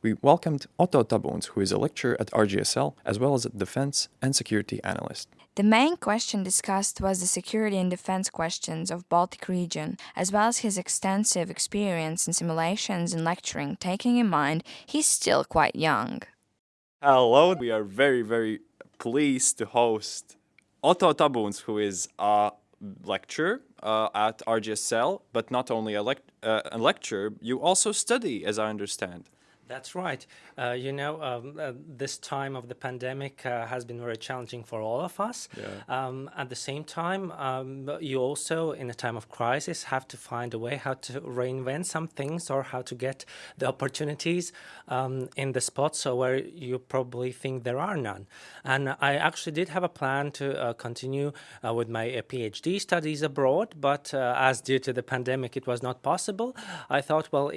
We welcomed Otto Tabuns, who is a lecturer at RGSL, as well as a defense and security analyst. The main question discussed was the security and defense questions of Baltic region, as well as his extensive experience in simulations and lecturing, taking in mind he's still quite young. Hello, we are very, very pleased to host Otto Tabuns, who is a lecturer uh, at RGSL, but not only a, lec uh, a lecturer, you also study, as I understand. That's right. Uh, you know, um, uh, this time of the pandemic uh, has been very challenging for all of us. Yeah. Um, at the same time, um, you also, in a time of crisis, have to find a way how to reinvent some things or how to get the opportunities um, in the spots where you probably think there are none. And I actually did have a plan to uh, continue uh, with my uh, PhD studies abroad, but as due to the pandemic it was not possible, I thought, well,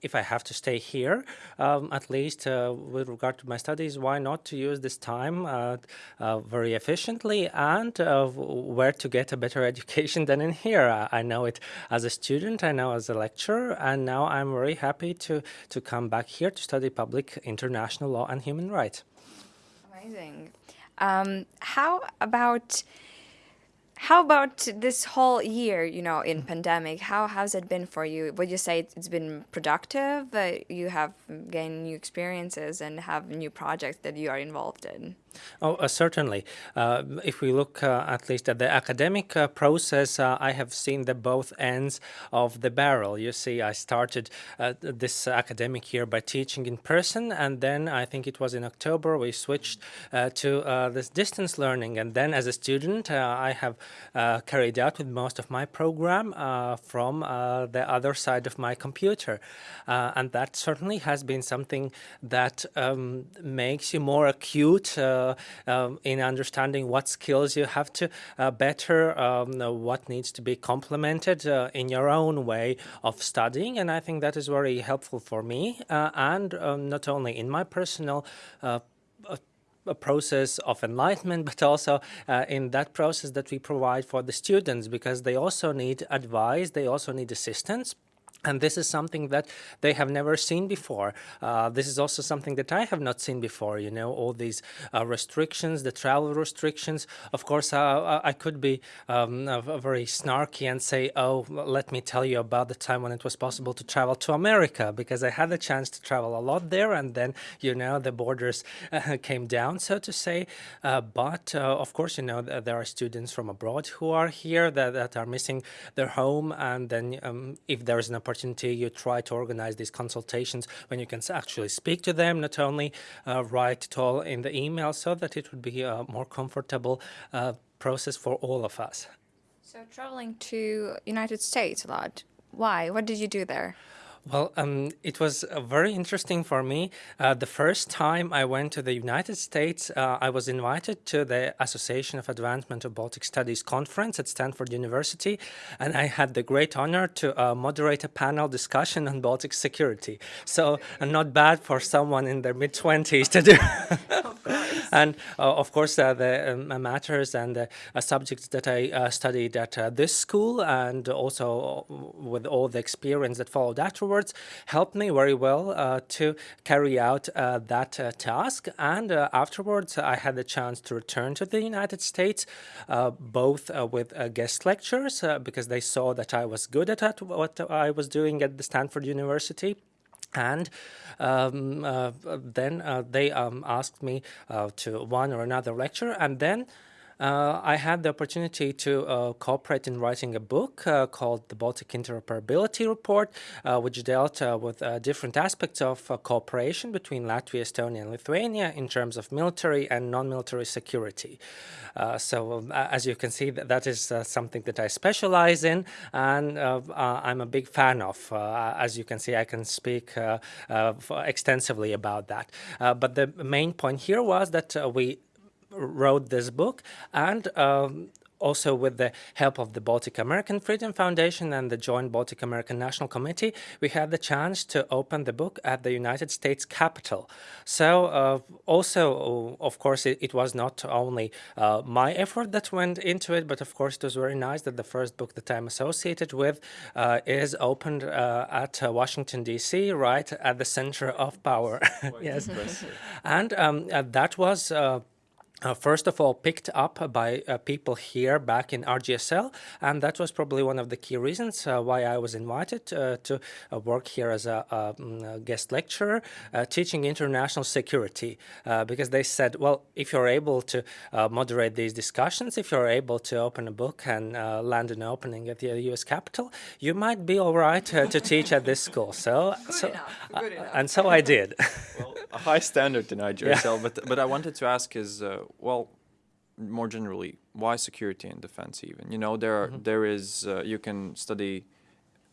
if I have to stay here, um, at least uh, with regard to my studies, why not to use this time uh, uh, very efficiently and where to get a better education than in here. I know it as a student, I know as a lecturer, and now I'm very happy to, to come back here to study public international law and human rights. Amazing. Um, how about how about this whole year, you know, in pandemic? How has it been for you? Would you say it's been productive? Uh, you have gained new experiences and have new projects that you are involved in? Oh, uh, certainly. Uh, if we look uh, at least at the academic uh, process, uh, I have seen the both ends of the barrel. You see, I started uh, this academic year by teaching in person, and then I think it was in October we switched to this distance learning. And then as a student, I have carried out with most of my program from the other side of my computer. and that certainly has been something that um, makes you more acute um, in understanding what skills you have to uh, better, um, what needs to be complemented uh, in your own way of studying. And I think that is very helpful for me and um, not only in my personal a process of enlightenment, but also uh, in that process that we provide for the students, because they also need advice, they also need assistance. And this is something that they have never seen before. Uh, this is also something that I have not seen before, you know, all these uh, restrictions, the travel restrictions. Of course, uh, uh I could be um, very snarky and say, oh, let me tell you about the time when it was possible to travel to America, because I had the chance to travel a lot there. And then, you know, the borders uh, came down, so to say. Uh, but, of course, you know, there are students from abroad who are here that, that are missing their home. And then um, if there is an opportunity, you try to organize these consultations when you can actually speak to them, not only uh, write it all in the email, so that it would be a more comfortable uh, process for all of us. So traveling to United States a lot, why? What did you do there? Well, um, it was uh, very interesting for me. Uh, the first time I went to the United States, uh, I was invited to the Association of Advancement of Baltic Studies conference at Stanford University, and I had the great honor to uh, moderate a panel discussion on Baltic security. So uh, not bad for someone in their mid-20s to do. and uh, of course, the um, matters and the subjects that I studied at this school and also with all the experience that followed afterwards helped me very well uh, to carry out uh, that uh, task. And afterwards, I had the chance to return to the United States, both with guest lectures, because they saw that I was good at what I was doing at the Stanford University. And um, uh, then uh, they um, asked me uh, to one or another lecture, and then uh, I had the opportunity to uh, cooperate in writing a book uh, called the Baltic Interoperability Report, uh, which dealt uh, with uh, different aspects of cooperation between Latvia, Estonia, and Lithuania in terms of military and non-military security. so, um, as you can see, that, that is something that I specialize in, and I'm a big fan of. as you can see, I can speak extensively about that. but the main point here was that we wrote this book and um, also with the help of the Baltic American Freedom Foundation and the Joint Baltic American National Committee, we had the chance to open the book at the United States Capitol. So uh, also, of course, it, it was not only uh, my effort that went into it, but of course it was very nice that the first book that I'm associated with uh, is opened uh, at uh, Washington, D.C., right at the center of power. yes. And um, uh, that was uh, first of all picked up by uh, people here back in RGSL and that was probably one of the key reasons uh, why I was invited uh, to uh, work here as a, a, mm, a guest lecturer uh, teaching international security because they said well if you're able to moderate these discussions if you're able to open a book and land an opening at the US Capitol you might be all right to teach at this school so, Good so enough. Good enough. and so I did well, a high standard in RGSL, but but I wanted to ask is well, more generally, why security and defense? Even you know, there are, Mm-hmm. there is uh, you can study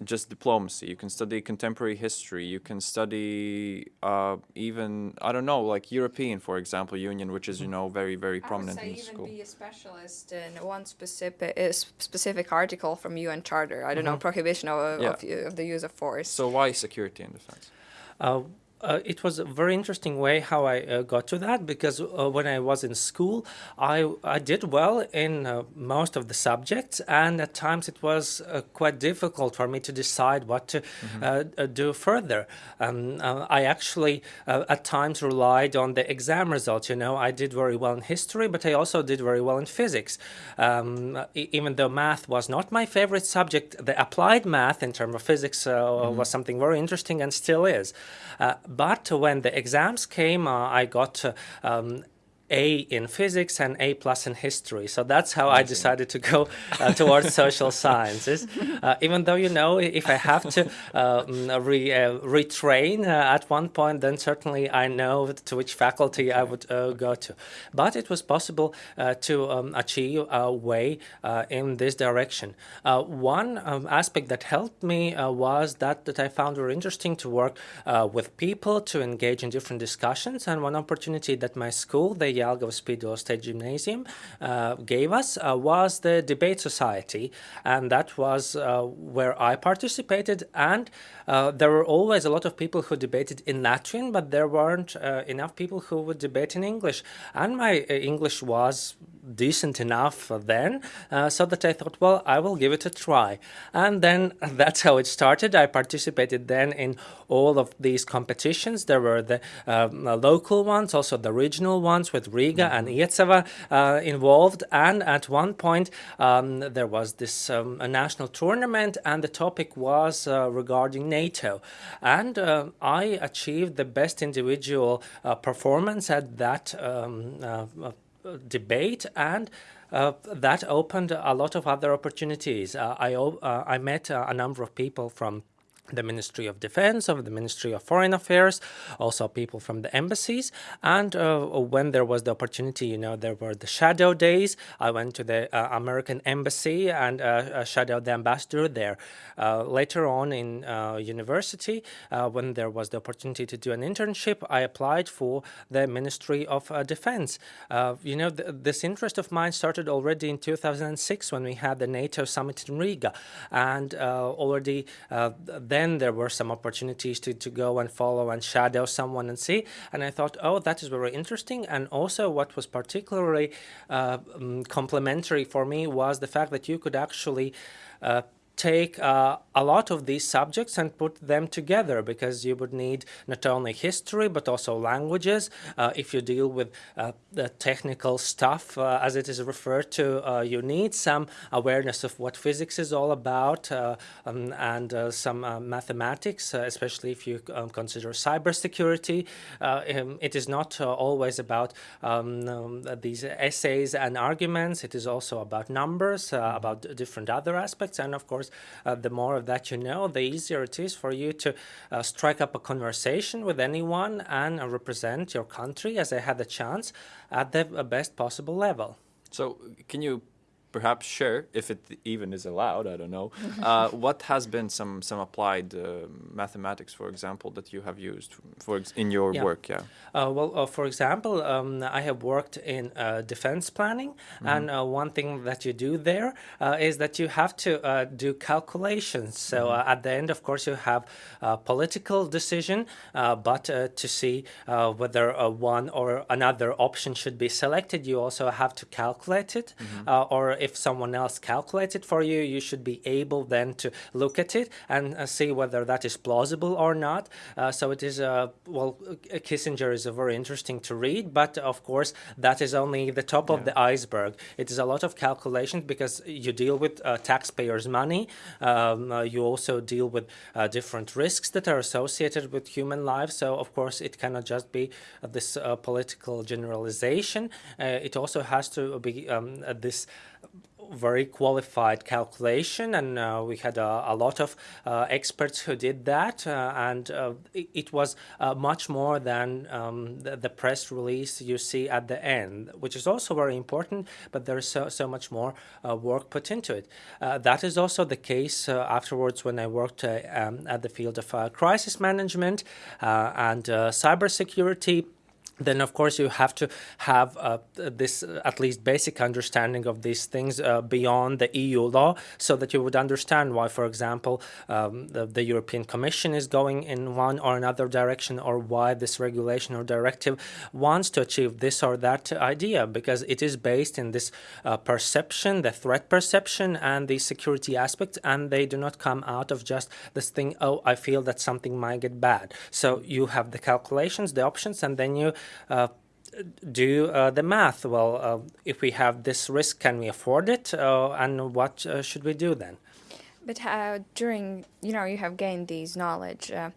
just diplomacy. You can study contemporary history. You can study uh, even I don't know, like European, for example, Union, which is you know very very prominent I would say the even school. be a specialist in one specific uh, specific article from UN Charter. I don't know prohibition of, Yeah. of, of the use of force. So why security and defense? Uh, uh, it was a very interesting way how I uh, got to that because uh, when I was in school, I, I did well in uh, most of the subjects, and at times it was uh, quite difficult for me to decide what to uh, uh, do further. Um, I actually uh, at times relied on the exam results. You know, I did very well in history, but I also did very well in physics. Um, even though math was not my favorite subject, the applied math in terms of physics uh, was something very interesting and still is. But when the exams came, uh, I got um, a in physics and A plus in history. So that's how I decided to go uh, towards social sciences. Uh, even though, you know, if I have to um, re, uh, retrain uh, at one point, then certainly I know to which faculty I would uh, go to. But it was possible uh, to um, achieve a way uh, in this direction. Uh, one um, aspect that helped me uh, was that, that I found very interesting to work uh, with people, to engage in different discussions. And one opportunity that my school, the Jelgava Spīdola State Gymnasium uh, gave us uh, was the debate society, and that was uh, where I participated. And uh, there were always a lot of people who debated in Latvian, but there weren't uh, enough people who would debate in English. And my uh, English was decent enough then, uh, so that I thought, well, I will give it a try. And then that's how it started. I participated then in all of these competitions. There were the um, uh, local ones, also the regional ones with Riga and Iecava uh, involved. And at one point, um, there was this um, a national tournament, and the topic was uh, regarding NATO. And uh, I achieved the best individual uh, performance at that um, uh, uh, debate and uh, that opened a lot of other opportunities. Uh, I, uh, I met uh, a number of people from the Ministry of Defense, of the Ministry of Foreign Affairs, also people from the embassies. And uh, when there was the opportunity, you know, there were the shadow days. I went to the uh, American embassy and uh, uh, shadowed the ambassador there. Uh, later on in uh, university, when there was the opportunity to do an internship, I applied for the Ministry of Defense. You know, th- this interest of mine started already in 2006 when we had the NATO summit in Riga. And already then there were some opportunities to, to go and follow and shadow someone and see. And I thought, oh, that is very interesting. And also, what was particularly uh, um, complementary for me was the fact that you could actually uh, take uh, a lot of these subjects and put them together because you would need not only history but also languages. Uh, if you deal with uh, the technical stuff, uh, as it is referred to, uh, you need some awareness of what physics is all about uh, um, and some mathematics, especially if you um, consider cybersecurity. Um, it is not always about um, um, these essays and arguments. It is also about numbers, about different other aspects, and of course, uh, the more of that you know, the easier it is for you to uh, strike up a conversation with anyone and uh, represent your country, as I had the chance, at the uh, best possible level. So can you perhaps share, if it even is allowed, I don't know, uh, what has been some some applied uh, mathematics, for example, that you have used for ex- in your Yeah. work? Yeah. Uh, well, uh, for example, um, I have worked in uh, defense planning, and uh, one thing that you do there uh, is that you have to uh, do calculations. So uh, at the end, of course, you have a political decision, uh, but uh, to see uh, whether uh, one or another option should be selected, you also have to calculate it. Uh, or if someone else calculates it for you, you should be able then to look at it and uh, see whether that is plausible or not. Uh, so it is, uh, well, uh, Kissinger is a very interesting to read, but of course, that is only the top of the iceberg. It is a lot of calculations because you deal with uh, taxpayers' money. Um, uh, you also deal with uh, different risks that are associated with human life. So, of course, it cannot just be uh, this uh, political generalization. Uh, it also has to be um, this very qualified calculation, and uh, we had a, a lot of uh, experts who did that, uh, and uh, it, it was uh, much more than um, the, the press release you see at the end, which is also very important. But there is so, so much more uh, work put into it. That is also the case afterwards when I worked um, at the field of crisis management and cybersecurity then of course you have to have uh, this uh, at least basic understanding of these things uh, beyond the EU law so that you would understand why for example um, the, the European Commission is going in one or another direction or why this regulation or directive wants to achieve this or that idea because it is based in this uh, perception the threat perception and the security aspect and they do not come out of just this thing oh I feel that something might get bad. So you have the calculations the options and then you do uh, the math. Well, uh, if we have this risk, can we afford it? Uh, and what uh, should we do then? But during you know you have gained these knowledge, uh,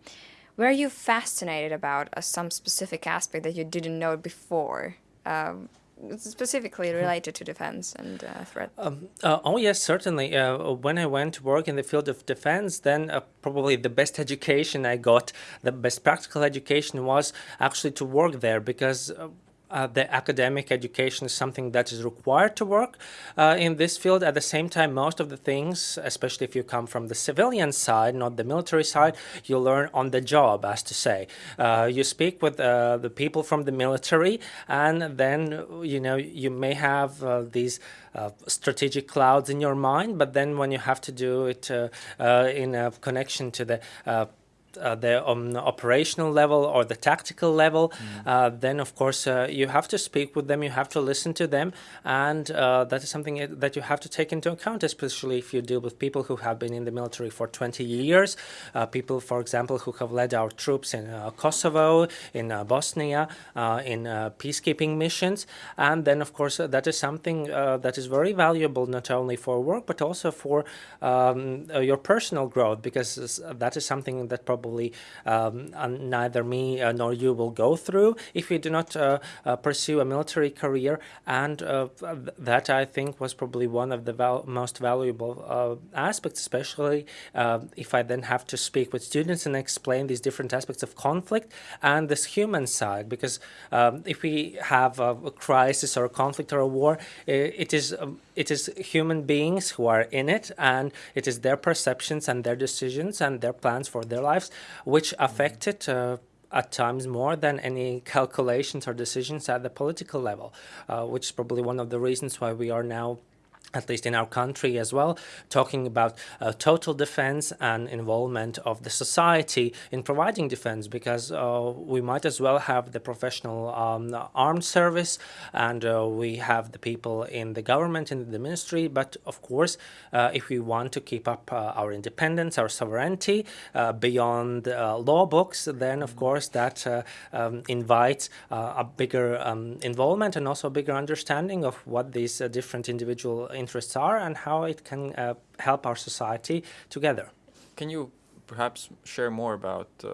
were you fascinated about uh, some specific aspect that you didn't know before, um, specifically related to defense and uh, threat? Um, uh, oh yes, certainly. Uh, when I went to work in the field of defense, then uh, probably the best education I got, the best practical education was actually to work there because. Uh, the academic education is something that is required to work uh, in this field. At the same time, most of the things, especially if you come from the civilian side, not the military side, you learn on the job, as to say. Uh, you speak with uh, the people from the military, and then you know you may have uh, these. Uh, strategic clouds in your mind, but then when you have to do it in a connection to the uh, the um, operational level or the tactical level, uh, then of course uh, you have to speak with them, you have to listen to them, and uh, that is something that you have to take into account, especially if you deal with people who have been in the military for 20 years, uh, people, for example, who have led our troops in uh, Kosovo, in uh, Bosnia, uh, in uh, peacekeeping missions, and then of course uh, that is something uh, that is very valuable not only for work but also for um, uh, your personal growth because that is something that probably um, uh, neither me uh, nor you will go through if we do not uh, uh, pursue a military career. And that I think was probably one of the val- most valuable aspects especially if I then have to speak with students and explain these different aspects of conflict and this human side. Because um, if we have a, a crisis or a conflict or a war i- it is um, it is human beings who are in it and it is their perceptions and their decisions and their plans for their lives which affect it uh, at times more than any calculations or decisions at the political level, uh, which is probably one of the reasons why we are now at least in our country as well, talking about uh, total defense and involvement of the society in providing defense, because uh, we might as well have the professional um, armed service and uh, we have the people in the government, in the ministry. But of course, uh, if we want to keep up uh, our independence, our sovereignty uh, beyond law books, then of course that um, invites a bigger um, involvement and also a bigger understanding of what these different individual interests are and how it can uh, help our society together. Can you perhaps share more about uh,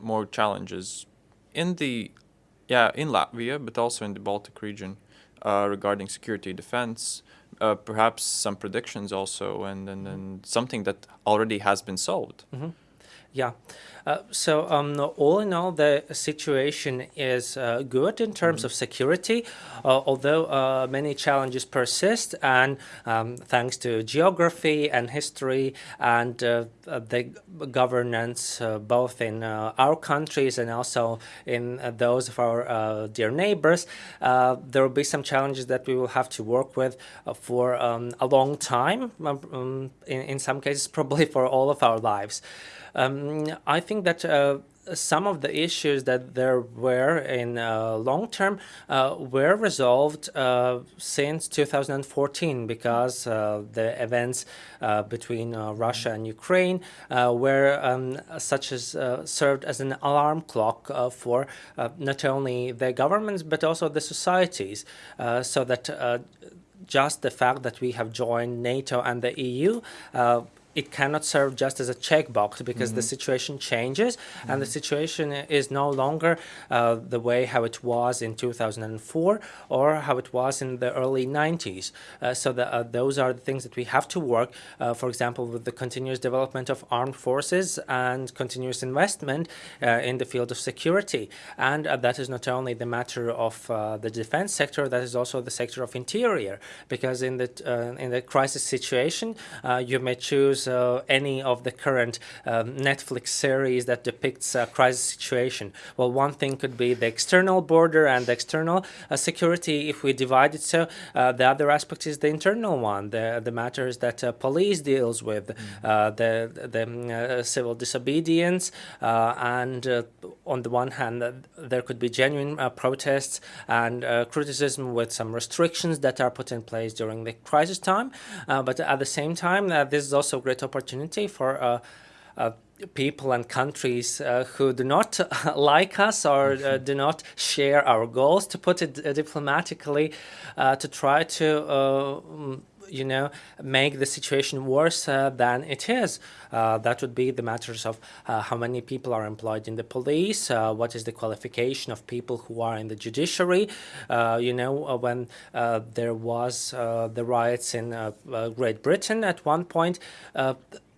more challenges in the, yeah, in Latvia, but also in the Baltic region uh, regarding security defense? Uh, perhaps some predictions also, and, and, and something that already has been solved. Yeah. Uh, so um, all in all, the situation is uh, good in terms of security, uh, although uh, many challenges persist. And um, thanks to geography and history and uh, the governance, uh, both in our countries and also in those of our dear neighbors, there will be some challenges that we will have to work with for um, a long time. Um, um in, in some cases, probably for all of our lives. Um, I think that uh, some of the issues that there were in uh, long term uh, were resolved uh, since 2014 because uh, the events uh, between Russia and Ukraine were um, such as served as an alarm clock for not only the governments but also the societies so that just the fact that we have joined NATO and the EU it cannot serve just as a checkbox because mm -hmm. the mm-hmm. situation changes mm -hmm. and the mm-hmm. situation is no longer uh, the way how it was in 2004 or how it was in the early 90s. Uh, so the, uh, those are the things that we have to work, uh, for example, with the continuous development of armed forces and continuous investment uh, in the field of security. And uh, that is not only the matter of the defense sector, that is also the sector of interior, because in the, in the crisis situation, you may choose uh, any of the current um, Netflix series that depicts a crisis situation. Well, one thing could be the external border and the external uh, security. If we divide it so, uh, the other aspect is the internal one, the, the matters that uh, police deals with, mm. the, the um, civil disobedience, and on the one hand, there could be genuine protests and criticism with some restrictions that are put in place during the crisis time. but at the same time, this is also great opportunity for uh, uh, people and countries uh, who do not like us or uh, mm-hmm. do not share our goals, to put it uh, diplomatically, uh, to try to you know, make the situation worse uh, than it is. Uh, that would be the matters of uh, how many people are employed in the police, uh, what is the qualification of people who are in the judiciary. Uh, you know, uh, when there was the riots in Great Britain at one point,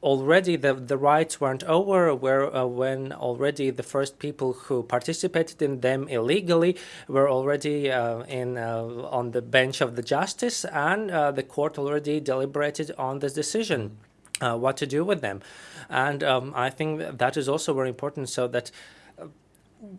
already the, the riots weren't over where uh, when already the first people who participated in them illegally were already uh, in uh, on the bench of the justice and uh, the court already deliberated on this decision uh, what to do with them. And um, I think that is also very important so that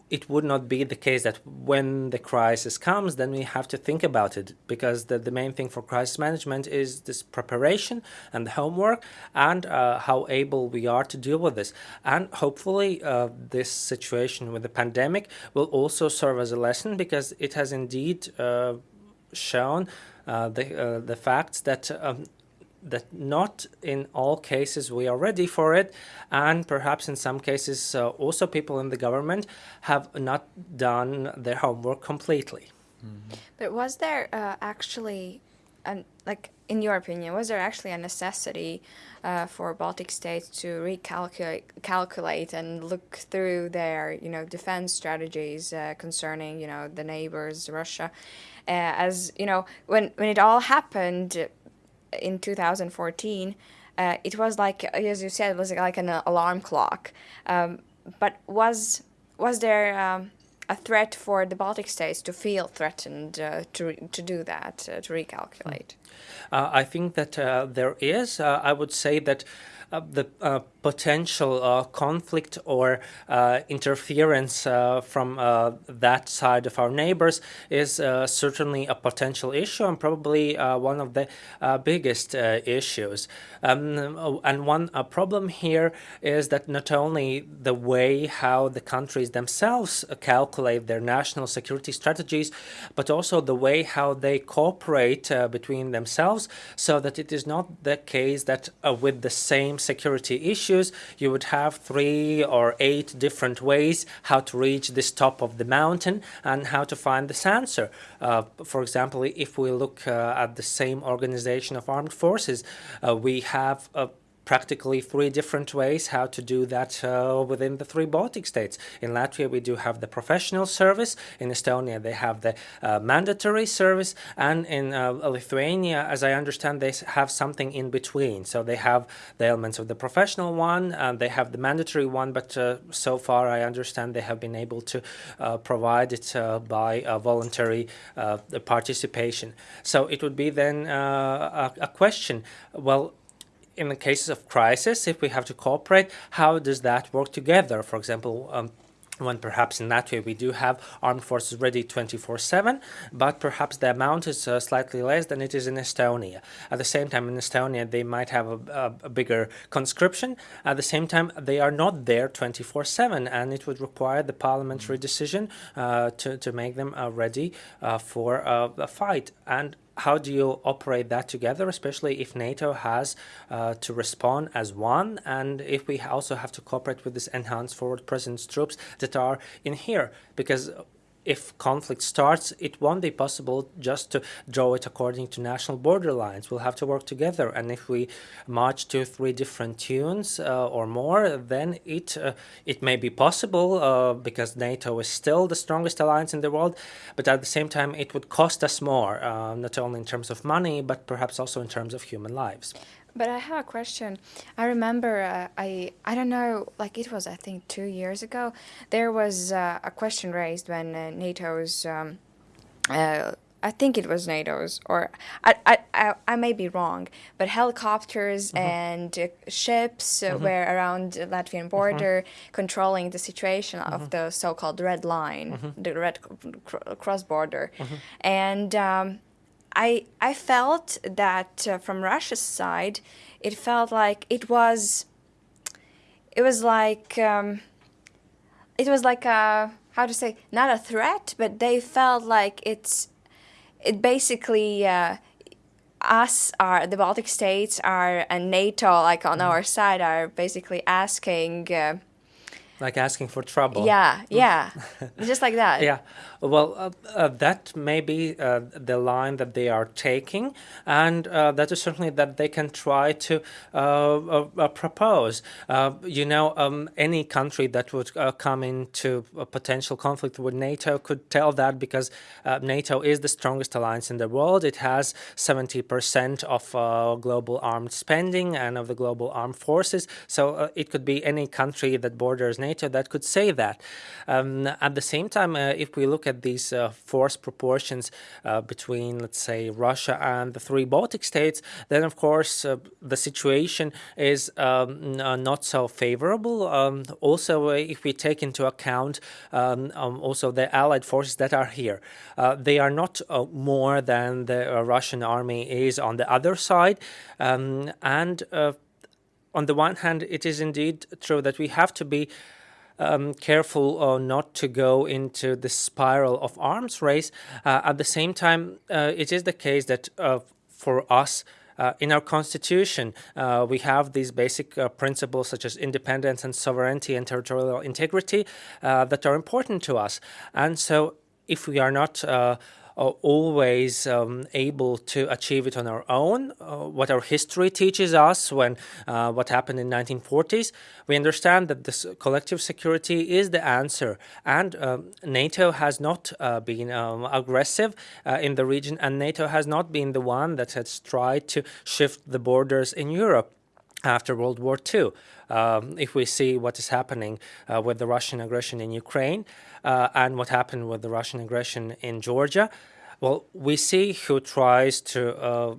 it would not be the case that when the crisis comes, then we have to think about it because the, the main thing for crisis management is this preparation and the homework and uh, how able we are to deal with this. And hopefully uh, this situation with the pandemic will also serve as a lesson because it has indeed uh, shown uh, the, uh, the facts that um, that not in all cases we are ready for it and perhaps in some cases uh, also people in the government have not done their homework completely. Mm -hmm. But was there uh, actually, an, like in your opinion, was there actually a necessity uh, for Baltic states to recalculate calculate and look through their, you know, defense strategies uh, concerning, you know, the neighbors, Russia, uh, as, you know, when, when it all happened, in 2014, uh, it was like, as you said, it was like an alarm clock. Um, but was was there um, a threat for the Baltic states to feel threatened uh, to to do that, uh, to recalculate? Uh, I think that uh, there is. Uh, I would say that the potential uh, conflict or uh, interference uh, from uh, that side of our neighbors is uh, certainly a potential issue and probably uh, one of the biggest issues. Um, and one problem here is that not only the way how the countries themselves calculate their national security strategies, but also the way how they cooperate between themselves so that it is not the case that with the same security issues, you would have three or eight different ways how to reach this top of the mountain and how to find this answer. Uh, for example, if we look uh, at the same organization of armed forces, uh, we have practically three different ways how to do that uh, within the three Baltic states. In Latvia, we do have the professional service. In Estonia, they have the uh, mandatory service. And in uh, Lithuania, as I understand, they have something in between. So they have the elements of the professional one, and they have the mandatory one, but uh, so far I understand they have been able to uh, provide it by voluntary participation. So it would be then a, a question, well, in the cases of crisis, if we have to cooperate, how does that work together? For example, um, when perhaps in Latvia we do have armed forces ready 24-7, but perhaps the amount is uh, slightly less than it is in Estonia. At the same time, in Estonia, they might have a, a, a bigger conscription. At the same time, they are not there 24-7, and it would require the parliamentary decision uh, to, to make them uh, ready uh, for uh, a fight. And how do you operate that together, especially if NATO has uh, to respond as one, and if we also have to cooperate with these enhanced forward presence troops that are in here? Because if conflict starts, it won't be possible just to draw it according to national border lines. We'll have to work together. And if we march to three different tunes uh, or more, then it uh, it may be possible uh, because NATO is still the strongest alliance in the world. But at the same time, it would cost us more, uh, not only in terms of money, but perhaps also in terms of human lives. But I have a question. I remember uh, I I don't know like it was I think two years ago there was uh, a question raised when uh, NATO's um, uh, I think it was NATO's or I I, I, I may be wrong but helicopters mm -hmm. and uh, ships mm -hmm. were around the Latvian mm-hmm. border mm -hmm. controlling the situation of mm-hmm. the so-called red line mm-hmm. the red cross border and. Um, I I felt that uh, from Russia's side, it felt like it was. It was like um, it was like a how to say not a threat, but they felt like it's it basically. Uh, us are the Baltic states are and NATO like on mm. our side are basically asking uh, like asking for trouble. Yeah, yeah, just like that. Yeah, well, uh, uh, that may be uh, the line that they are taking, and uh, that is certainly that they can try to uh, uh, propose. you know, um, any country that would come into a potential conflict with NATO could tell that because NATO is the strongest alliance in the world. It has 70% of global armed spending and of the global armed forces. So it could be any country that borders NATO that could say that. Um, at the same time, if we look at these uh, force proportions uh, between, let's say, Russia and the three Baltic states, then of course uh, the situation is um, not so favorable. Um, also, if we take into account um, um, also the allied forces that are here, they are not more than the Russian army is on the other side. Um, and on the one hand, it is indeed true that we have to be um, careful uh, not to go into the spiral of arms race. Uh, at the same time, uh, it is the case that uh, for us, uh, in our constitution, uh, we have these basic principles such as independence and sovereignty and territorial integrity that are important to us. And so if we are not always um, able to achieve it on our own. Uh, what our history teaches us when uh, what happened in 1940s, we understand that this collective security is the answer. And um, NATO has not uh, been um, aggressive in the region, and NATO has not been the one that has tried to shift the borders in Europe after World War II. Um, if we see what is happening uh, with the Russian aggression in Ukraine uh, and what happened with the Russian aggression in Georgia, well, we see who tries to uh,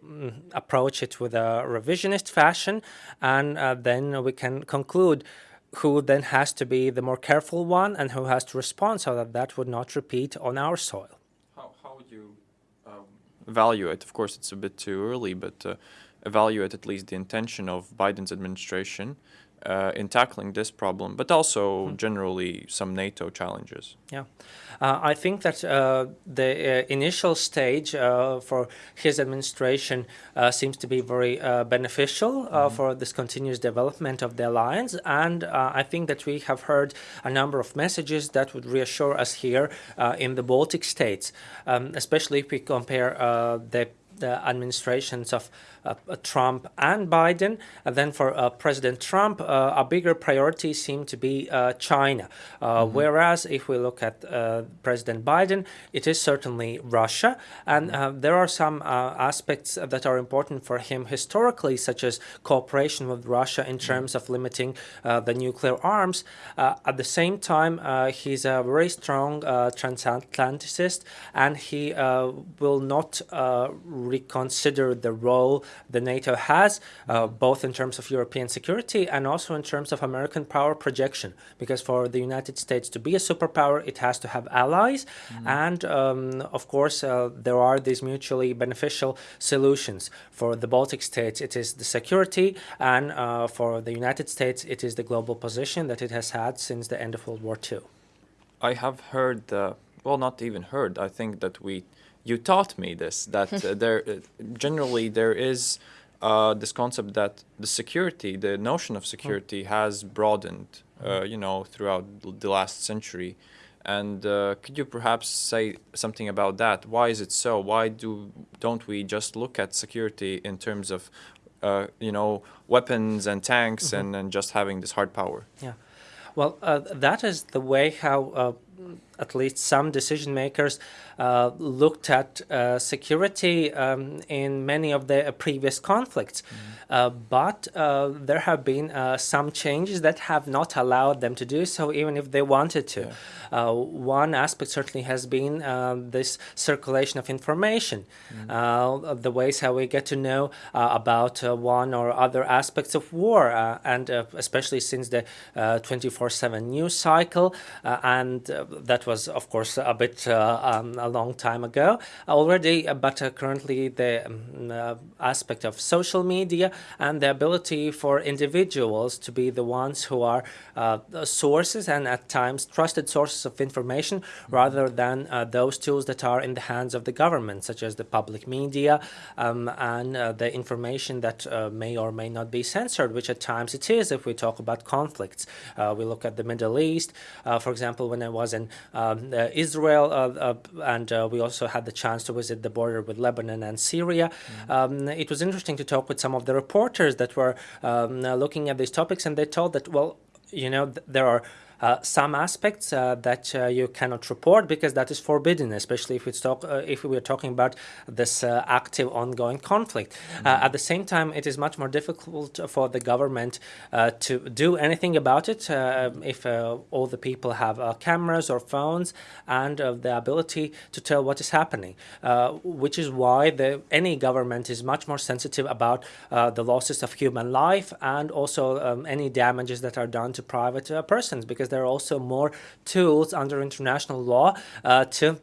approach it with a revisionist fashion, and uh, then we can conclude who then has to be the more careful one and who has to respond so that that would not repeat on our soil. How, how would you um, evaluate? Of course, it's a bit too early, but uh, evaluate at least the intention of Biden's administration uh, in tackling this problem, but also mm. generally some NATO challenges. Yeah, uh, I think that uh, the uh, initial stage uh, for his administration uh, seems to be very beneficial mm. for this continuous development of the alliance, and I think that we have heard a number of messages that would reassure us here in the Baltic states, um, especially if we compare the the administrations of Uh, uh, Trump and Biden. And then for uh, President Trump, uh, a bigger priority seemed to be uh, China. Uh, mm-hmm. Whereas if we look at uh, President Biden, it is certainly Russia. And mm-hmm. there are some aspects that are important for him historically, such as cooperation with Russia in mm-hmm. terms of limiting the nuclear arms. at the same time, he's a very strong transatlanticist and he will not reconsider the role the NATO has, uh, both in terms of European security and also in terms of American power projection. Because for the United States to be a superpower, it has to have allies. Mm. And um, of course, uh, there are these mutually beneficial solutions. For the Baltic states, it is the security, and uh, for the United States, it is the global position that it has had since the end of World War II. I have heard, uh, well, not even heard, I think that we you taught me this that uh, there uh, generally there is uh, this concept that the security, the notion of security, has broadened, uh, you know, throughout the last century. And uh, could you perhaps say something about that? Why is it so? Why do don't we just look at security in terms of, uh, you know, weapons and tanks mm -hmm. and, and just having this hard power? Yeah, well, that is the way how at least some decision makers uh, looked at uh, security um, in many of the previous conflicts. Mm but uh, there have been uh, some changes that have not allowed them to do so, even if they wanted to. Yeah. one aspect certainly has been this circulation of information, mm the ways how we get to know about one or other aspects of war, and especially since the 24-7 news cycle, and that was, of course, a bit um, a long time ago already, uh, but uh, currently the um, uh, aspect of social media and the ability for individuals to be the ones who are sources and at times trusted sources of information rather than those tools that are in the hands of the government, such as the public media um, and the information that may or may not be censored, which at times it is if we talk about conflicts. we look at the Middle East, for example, when I was in um, Israel uh, uh, and uh, we also had the chance to visit the border with Lebanon and Syria. Mm -hmm. um, it was interesting to talk with some of the reporters that were um, looking at these topics, and they told that, well, you know, th there are uh, some aspects uh, that uh, you cannot report because that is forbidden, especially if we talk if we are talking about this active ongoing conflict. Mm -hmm. at the same time, it is much more difficult for the government to do anything about it if all the people have cameras or phones and the ability to tell what is happening, which is why the, any government is much more sensitive about the losses of human life and also um, any damages that are done to private persons because there are also more tools under international law uh, to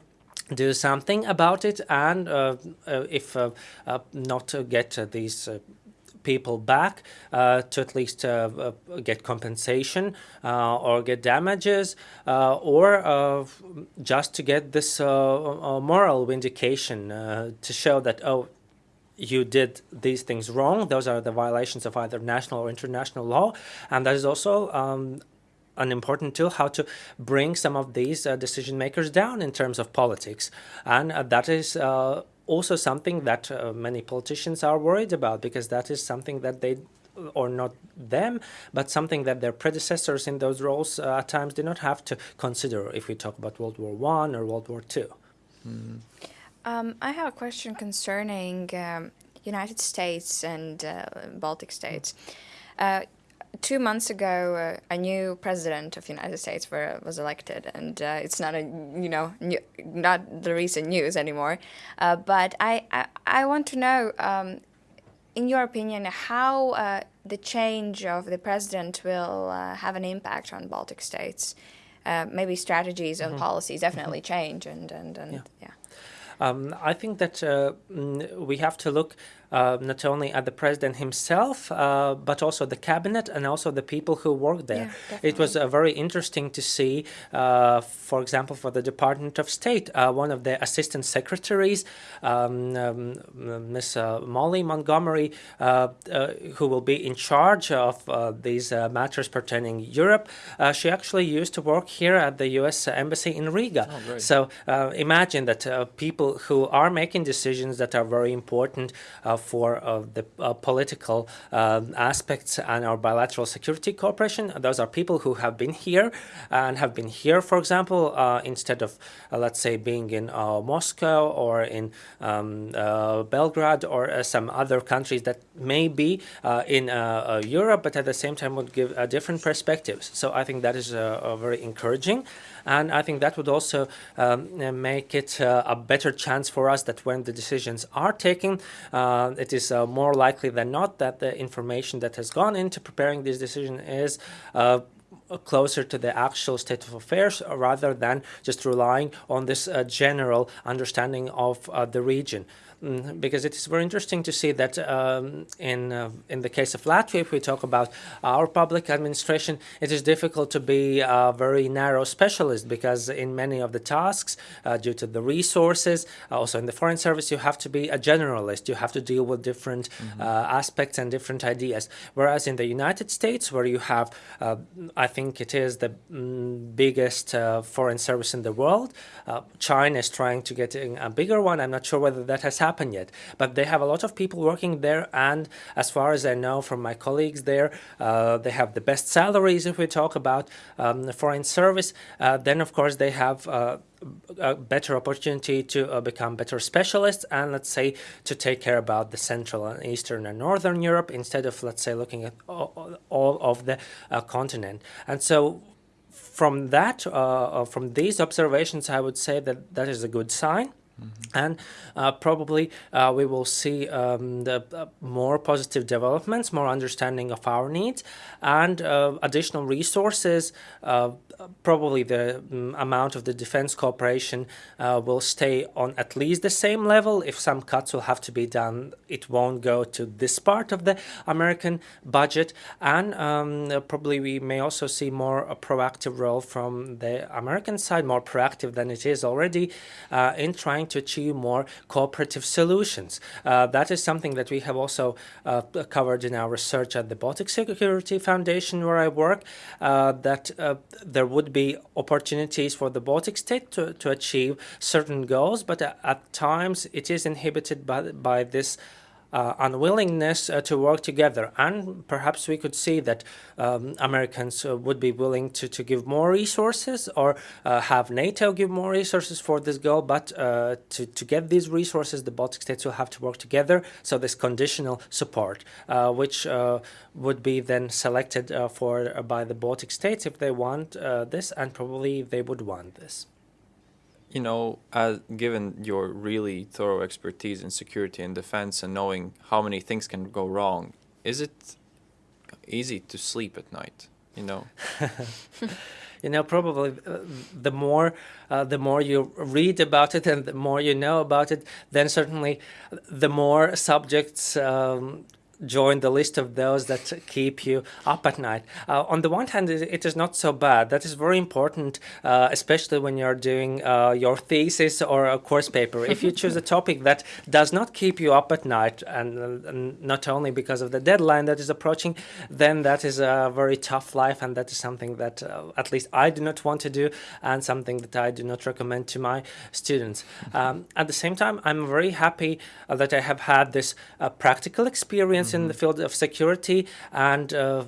do something about it and uh, uh, if uh, uh, not to get these people back uh, to at least uh, uh, get compensation or get damages or just to get this moral vindication to show that, oh, you did these things wrong. Those are the violations of either national or international law. And that is also um, an important tool how to bring some of these uh, decision makers down in terms of politics. And uh, that is uh, also something that uh, many politicians are worried about because that is something that they or not them, but something that their predecessors in those roles uh, at times did not have to consider if we talk about World War One or World War Two. Mm. Um, I have a question concerning um, United States and uh, Baltic states. Two months ago, uh, a new president of the United States were, was elected, and uh, it's not a you know new, not the recent news anymore. Uh, but I, I, I want to know, um, in your opinion, how uh, the change of the president will uh, have an impact on Baltic states. Uh, maybe strategies and mm -hmm. policies definitely mm -hmm. change, and and and yeah. yeah. Um, I think that uh, mm, we have to look uh, not only at the president himself, uh, but also the cabinet and also the people who work there. Yeah, it was uh, very interesting to see, uh, for example, for the Department of State, uh, one of the assistant secretaries, um, um, Miss uh, Molly Montgomery, who will be in charge of these matters pertaining Europe, she actually used to work here at the U.S. Embassy in Riga. Oh, so imagine that people who are making decisions that are very important for uh, the uh, political um, aspects and our bilateral security cooperation. Those are people who have been here and have been here, for example, uh, instead of, let's say, being in Moscow or in um, Belgrade or some other countries that may be in Europe, but at the same time would give different perspectives. So I think that is very encouraging. And I think that would also um, make it uh, a better chance for us that when the decisions are taken, uh, it is uh, more likely than not that the information that has gone into preparing this decision is closer to the actual state of affairs rather than just relying on this uh, general understanding of uh, the region. Mm, because it is very interesting to see that um, in uh, in the case of Latvia, if we talk about our public administration, it is difficult to be a very narrow specialist because in many of the tasks, uh, due to the resources, also in the foreign service, you have to be a generalist. You have to deal with different mm -hmm. uh, aspects and different ideas. Whereas in the United States, where you have, uh, I think it is the mm, biggest uh, foreign service in the world, uh, China is trying to get a bigger one. I'm not sure whether that has happened happened yet. But they have a lot of people working there, and as far as I know from my colleagues there, uh, they have the best salaries if we talk about um, foreign service. Uh, then, of course, they have uh, a better opportunity to uh, become better specialists and let's say to take care about the central and eastern and northern Europe instead of let's say looking at all, all of the uh, continent and so from that uh, uh from these observations I would say that that is a good sign Mm -hmm. And uh, probably uh, we will see um, the uh, more positive developments, more understanding of our needs, and uh, additional resources uh, probably the um, amount of the defense cooperation uh, will stay on at least the same level. If some cuts will have to be done, it won't go to this part of the American budget. And um, probably we may also see more a proactive role from the American side, more proactive than it is already in trying to achieve more cooperative solutions. Uh, that is something that we have also uh, covered in our research at the Baltic Security Foundation where I work, uh, that uh, there would be opportunities for the Baltic state to, to achieve certain goals, but at times it is inhibited by, by this uh, unwillingness uh, to work together. And perhaps we could see that um, Americans uh, would be willing to, to give more resources or uh, have NATO give more resources for this goal. But uh, to, to get these resources, the Baltic states will have to work together. So this conditional support, uh, which would be then selected for by the Baltic states if they want this, and probably they would want this. You know, as, given your really thorough expertise in security and defense and knowing how many things can go wrong, is it easy to sleep at night? You know. you know probably uh, the more uh, the more you read about it and the more you know about it then certainly the more subjects um, join the list of those that keep you up at night. Uh, on the one hand, it is not so bad. That is very important, uh, especially when you're doing uh, your thesis or a course paper. if you choose a topic that does not keep you up at night, and, and, not only because of the deadline that is approaching, then that is a very tough life, and that is something that uh, at least I do not want to do, and something that I do not recommend to my students. Um, at the same time, I'm very happy uh, that I have had this uh, practical experience experience in the mm-hmm. field of security, and uh,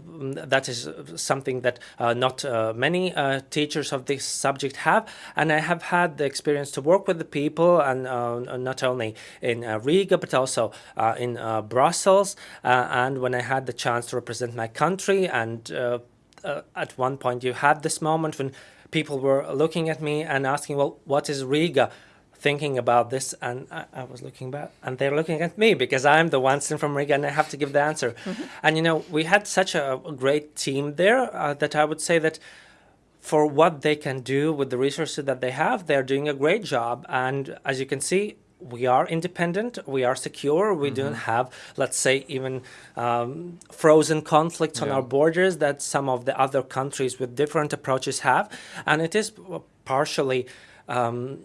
that is something that uh, not uh, many uh, teachers of this subject have. And I have had the experience to work with the people, and uh, not only in uh, Riga, but also in Brussels. and when I had the chance to represent my country, and at one point you had this moment when people were looking at me and asking, well, what is Riga? Thinking about this and I, I, was looking back and they're looking at me because I'm the one sitting from Riga and I have to give the answer. Mm -hmm. And you know, we had such a, a great team there uh, that I would say that for what they can do with the resources that they have, they're doing a great job. And as you can see, we are independent, we are secure, we don't have, let's say, even um, frozen conflicts on our borders that some of the other countries with different approaches have. And it is partially um,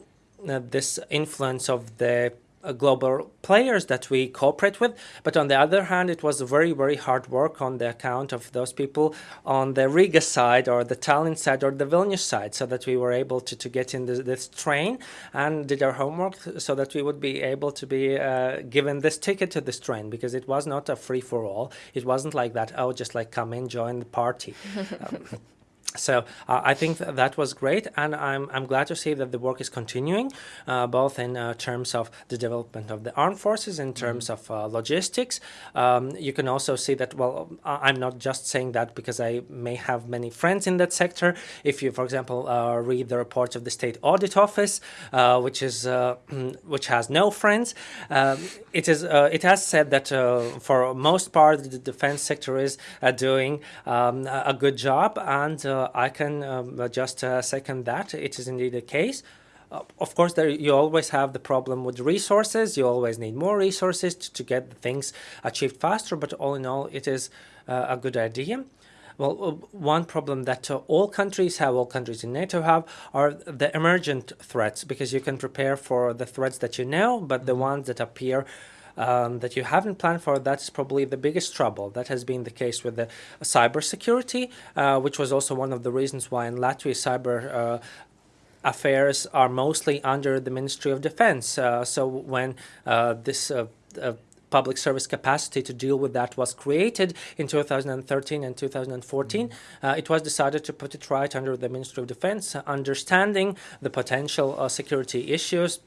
this influence of the uh, global players that we cooperate with. But on the other hand, it was very, very hard work on the account of those people on the Riga side or the Tallinn side or the Vilnius side so that we were able to, to get in this, this train and did our homework so that we would be able to be uh, given this ticket to this train because it was not a free for all. It wasn't like that, oh, just like come in, join the party. Um, so uh, I think th- that was great, and I'm I'm glad to see that the work is continuing, uh, both in uh, terms of the development of the armed forces, in terms of uh, logistics. Um, you can also see that. Well, I'm not just saying that because I may have many friends in that sector. If you, for example, uh, read the reports of the State Audit Office, uh, which is uh, which has no friends, um, it is uh, it has said that uh, for most part the defense sector is uh, doing um, a a good job, and uh, I can um, just uh, second that. It is indeed the case. Uh, of course, there you always have the problem with resources. You always need more resources to, to get the things achieved faster. But all in all, it is uh, a good idea. Well, uh, one problem that uh, all countries have, all countries in NATO have, are the emergent threats because you can prepare for the threats that you know, but the ones that appear um, that you haven't planned for, that's probably the biggest trouble. That has been the case with the cybersecurity, uh, which was also one of the reasons why in Latvia cyber uh, affairs are mostly under the Ministry of Defense. Uh, so when uh, this uh, uh, public service capacity to deal with that was created in 2013 and 2014, uh, it was decided to put it right under the Ministry of Defense, understanding the potential uh, security issues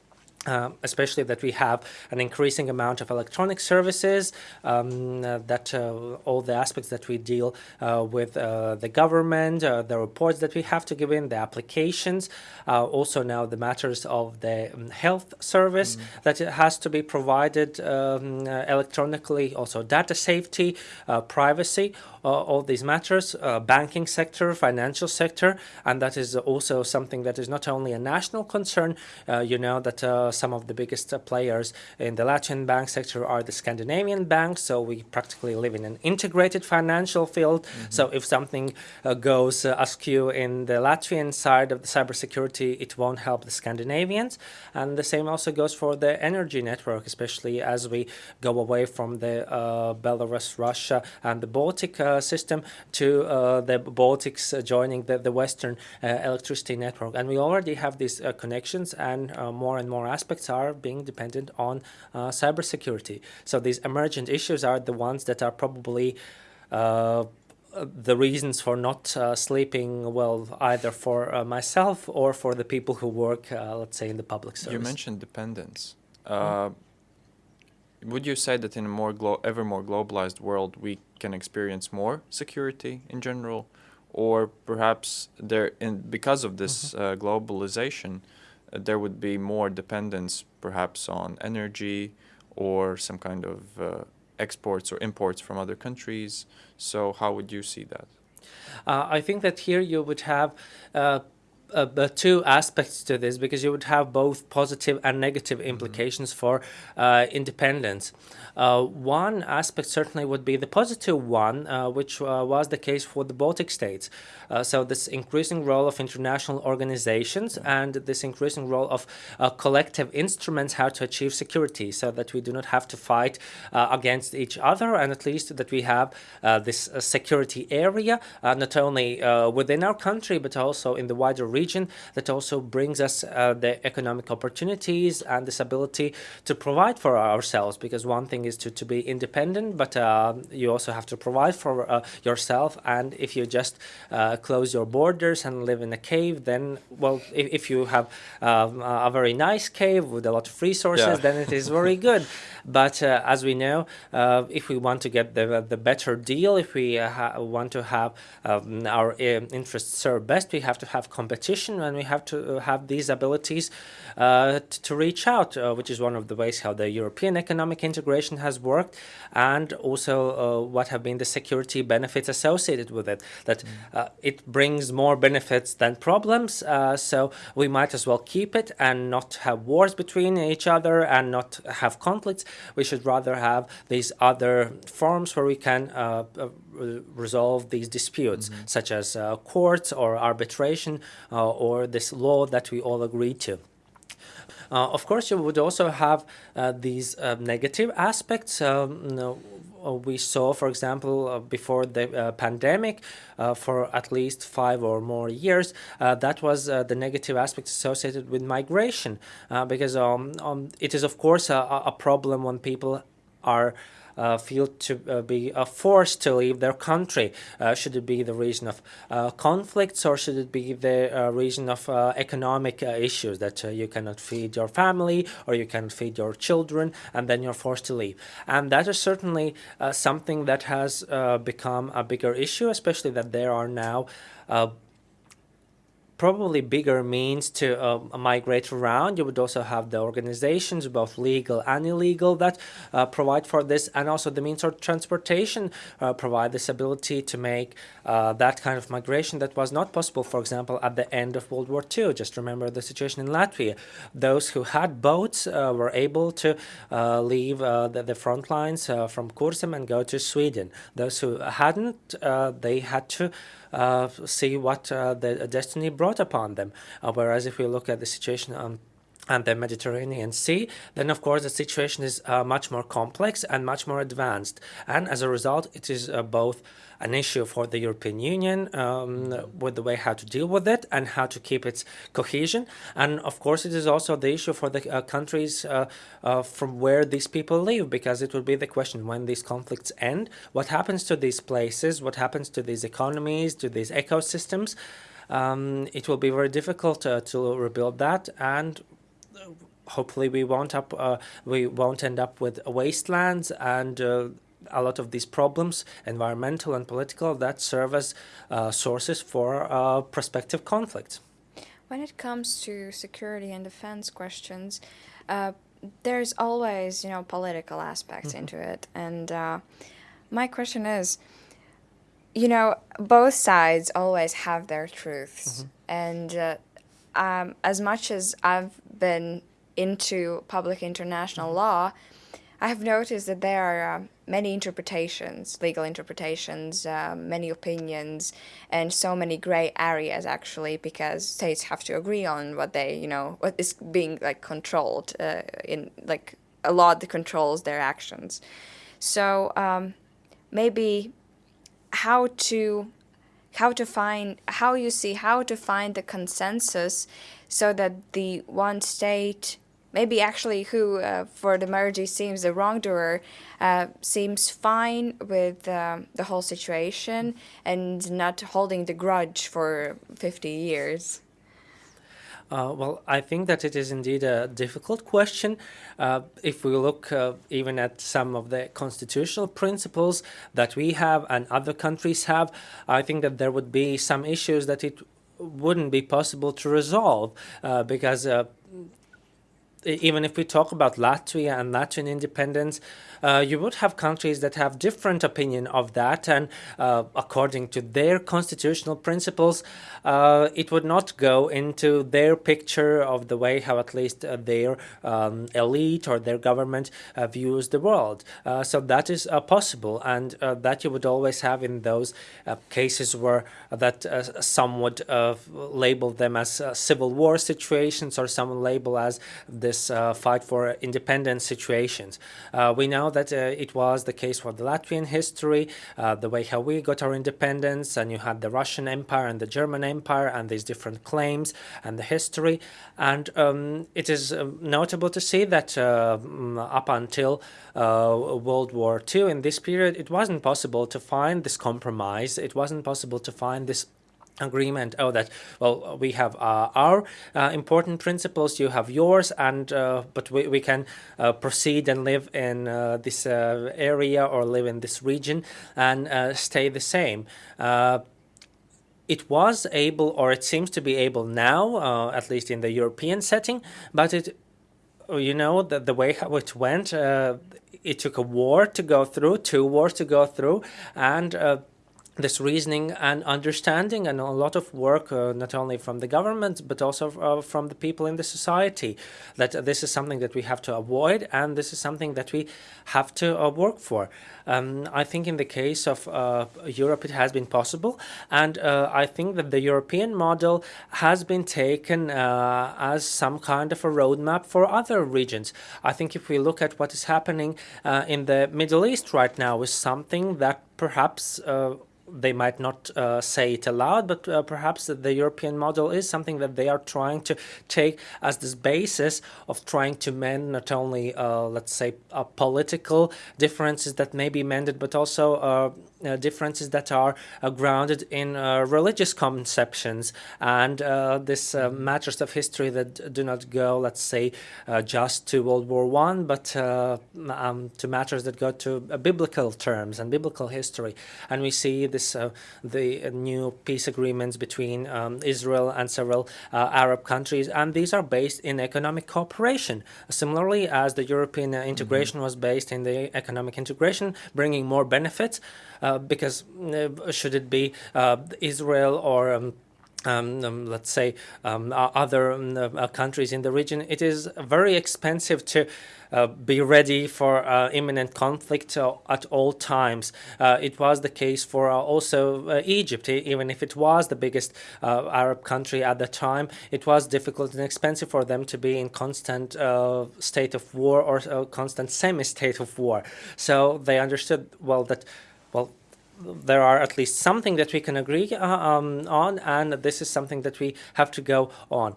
um, especially that we have an increasing amount of electronic services, um, uh, that uh, all the aspects that we deal uh, with uh, the government, uh, the reports that we have to give in, the applications, uh, also now the matters of the um, health service that it has to be provided um, uh, electronically, also data safety, uh, privacy, uh, all these matters, uh, banking sector, financial sector, and that is also something that is not only a national concern. Uh, you know that uh, some of the biggest uh, players in the Latvian bank sector are the Scandinavian banks, so we practically live in an integrated financial field. So if something uh, goes uh, askew in the Latvian side of the cybersecurity, it won't help the Scandinavians, and the same also goes for the energy network, especially as we go away from the uh, Belarus, Russia, and the Baltic uh, system to uh, the Baltics uh, joining the, the Western uh, electricity network. And we already have these uh, connections, and uh, more and more aspects are being dependent on uh, cybersecurity. So these emergent issues are the ones that are probably uh, the reasons for not uh, sleeping well, either for uh, myself or for the people who work, uh, let's say, in the public service. You mentioned dependence. Uh, would you say that in a more ever more globalized world we can experience more security in general, or perhaps there in because of this uh, globalization, uh, there would be more dependence perhaps on energy or some kind of uh, exports or imports from other countries. So how would you see that? Uh, I think that here you would have uh, uh, two aspects to this because you would have both positive and negative implications for uh, independence. Uh, one aspect certainly would be the positive one, uh, which uh, was the case for the Baltic states. Uh, so, this increasing role of international organizations and this increasing role of uh, collective instruments how to achieve security so that we do not have to fight uh, against each other and at least that we have uh, this uh, security area uh, not only uh, within our country but also in the wider region that also brings us uh, the economic opportunities and this ability to provide for ourselves because one thing is to, to be independent but uh, you also have to provide for uh, yourself and if you just uh, close your borders and live in a cave then well if, if you have um, a very nice cave with a lot of resources Yeah. then it is very good but uh, as we know uh, if we want to get the, the better deal if we uh, want to have um, our interests served best we have to have competition competition and we have to uh, have these abilities uh, to reach out, uh, which is one of the ways how the European economic integration has worked and also what have been the security benefits associated with it, that mm. it brings more benefits than problems, so we might as well keep it and not have wars between each other and not have conflicts. We should rather have these other forms where we can uh, uh, resolve these disputes, mm -hmm. such as uh, courts or arbitration uh, or this law that we all agree to. Uh, of course, you would also have uh, these negative aspects. Um, we saw, for example, uh, before the uh, pandemic, uh, for at least five or more years, that was the negative aspect associated with migration, because um, um, it is, of course, a, a problem when people are uh, Uh, feel to uh, be uh, forced to leave their country? Uh, should it be the reason of uh, conflicts or should it be the reason of economic issues that you cannot feed your family or you cannot feed your children and then you're forced to leave? And that is certainly something that has become a bigger issue, especially that there are now probably bigger means to uh, migrate around. You would also have the organizations, both legal and illegal, that uh, provide for this, and also the means of transportation uh, provide this ability to make uh, that kind of migration that was not possible, for example, at the end of World War II. Just remember the situation in Latvia. Those who had boats uh, were able to uh, leave the, the, front lines from Kurzeme and go to Sweden. Those who hadn't, they had to see what uh, the destiny brought upon them. Uh, whereas if we look at the situation on and the Mediterranean Sea, then of course the situation is uh, much more complex and much more advanced. And as a result, it is uh, both an issue for the European Union um, with the way how to deal with it and how to keep its cohesion. And of course, it is also the issue for the uh, countries uh, uh, from where these people live, because it will be the question when these conflicts end, what happens to these places, what happens to these economies, to these ecosystems. Um, it will be very difficult uh, to rebuild that and hopefully we won't up uh, we won't end up with wastelands and uh, a lot of these problems, environmental and political, that serve as uh, sources for uh, prospective conflicts. When it comes to security and defense questions, uh, there's always, you know, political aspects mm -hmm. into it. And uh, my question is, you know, both sides always have their truths. Mm -hmm. And uh, um, as much as I've been into public international mm -hmm. law, I have noticed that there are uh, many interpretations, legal interpretations, uh, many opinions, and so many gray areas actually, because states have to agree on what they, you know, what is being like controlled uh, in like a law that controls their actions. So um, maybe how to how to find how you see how to find the consensus so that the one state maybe actually who uh, for the Marji seems the wrongdoer uh, seems fine with um, the whole situation and not holding the grudge for 50 years. Uh, well, I think that it is indeed a difficult question. Uh, if we look uh, even at some of the constitutional principles that we have and other countries have, I think that there would be some issues that it wouldn't be possible to resolve uh, because uh, even if we talk about Latvia and Latvian independence, uh, you would have countries that have different opinion of that and uh, according to their constitutional principles uh, it would not go into their picture of the way how at least uh, their um, elite or their government uh, views the world. So that is possible and that you would always have in those cases where that some would label them as civil war situations or some label as this fight for independence situations. We know that uh, it was the case for the Latvian history, uh, the way how we got our independence, and you had the Russian Empire and the German Empire and these different claims and the history. And um, it is uh, notable to see that uh, mm, up until World War II, in this period, it wasn't possible to find this compromise. It wasn't possible to find this agreement. Oh that well we have uh, our uh, important principles you have yours and uh, but we, we can uh, proceed and live in uh, this uh, area or live in this region and stay the same. It was able, or it seems to be able now, at least in the European setting, but it, you know, the, the way how it went, it took a war to go through, two wars to go through, and this reasoning and understanding and a lot of work uh, not only from the government but also uh, from the people in the society that uh, this is something that we have to avoid and this is something that we have to uh, work for. Um, I think in the case of uh, Europe it has been possible and uh, I think that the European model has been taken as some kind of a roadmap for other regions. I think if we look at what is happening in the Middle East right now is something that perhaps they might not uh, say it aloud, but uh, perhaps the European model is something that they are trying to take as this basis of trying to mend not only, uh, let's say, uh, political differences that may be mended, but also uh, uh, differences that are grounded in religious conceptions and this matters of history that do not go, let's say, just to World War One, but um, to matters that go to biblical terms and biblical history. And we see this uh, the new peace agreements between um, Israel and several uh, Arab countries, and these are based in economic cooperation. Similarly, as the European uh, integration mm -hmm. was based in the economic integration, bringing more benefits, because should it be Israel or um, um, um, let's say um, other um, uh, countries in the region, it is very expensive to uh, be ready for uh, imminent conflict uh, at all times. Uh, it was the case for uh, also Egypt, even if it was the biggest Arab country at the time. It was difficult and expensive for them to be in constant state of war or constant semi-state of war. So they understood well that there are at least something that we can agree uh, um, on, and this is something that we have to go on.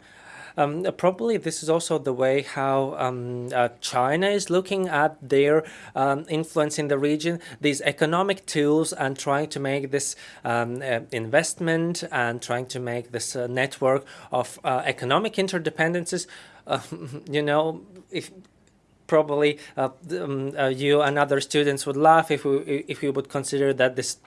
Um, probably this is also the way how um, uh, China is looking at their um, influence in the region, these economic tools and trying to make this um, uh, investment and trying to make this uh, network of uh, economic interdependencies you know, if probably uh, um, uh, you and other students would laugh if we if we would consider that this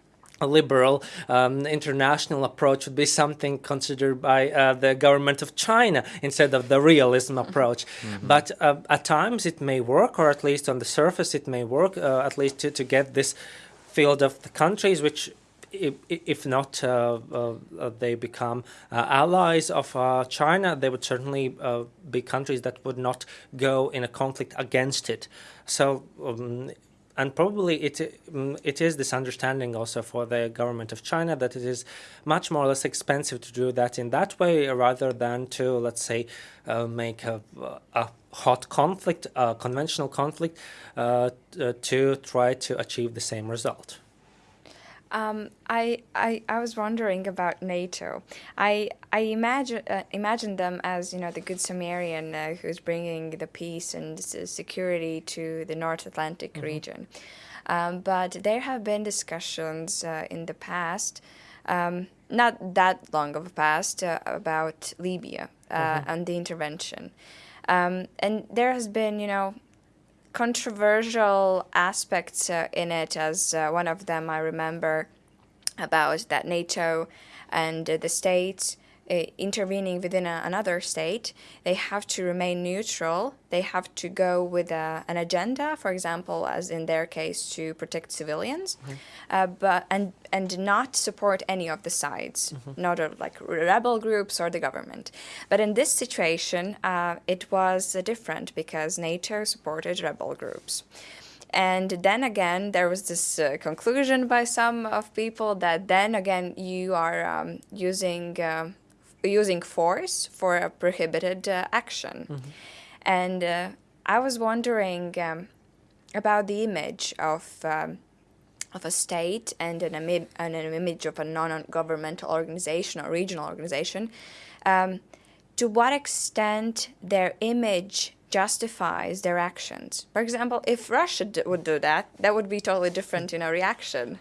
liberal um, international approach would be something considered by uh, the government of China instead of the realism approach. Mm -hmm. But uh, at times it may work, or at least on the surface it may work, uh, at least to, to get this field of the countries which if, if not uh, uh, they become uh, allies of China, they would certainly be countries that would not go in a conflict against it. So um, and probably it um, it is this understanding also for the government of China that it is much more or less expensive to do that in that way rather than to let's say uh, make a, a, hot conflict, a conventional conflict, uh, to try to achieve the same result. Um, I, I I was wondering about NATO. I I imagine uh, imagine them as you know the good Samaritan uh, who's bringing the peace and security to the North Atlantic mm -hmm. region. Um, but there have been discussions uh, in the past, um, not that long of a past, uh, about Libya mm -hmm. and the intervention. Um, and there has been, you know, controversial aspects uh, in it, as uh, one of them I remember about that NATO and uh, the states intervening within a, another state, they have to remain neutral. They have to go with a, an agenda, for example, as in their case, to protect civilians, mm -hmm. uh, but and and not support any of the sides, mm -hmm. not of like rebel groups or the government. But in this situation, uh, it was different because NATO supported rebel groups. And then again, there was this uh, conclusion by some of people that then again you are um, using uh, using force for a prohibited uh, action. Mm -hmm. And uh, I was wondering um, about the image of um, of a state and an, and an image of a non-governmental organization or regional organization. Um, to what extent their image justifies their actions. For example, if Russia would do that, that would be totally different in a reaction.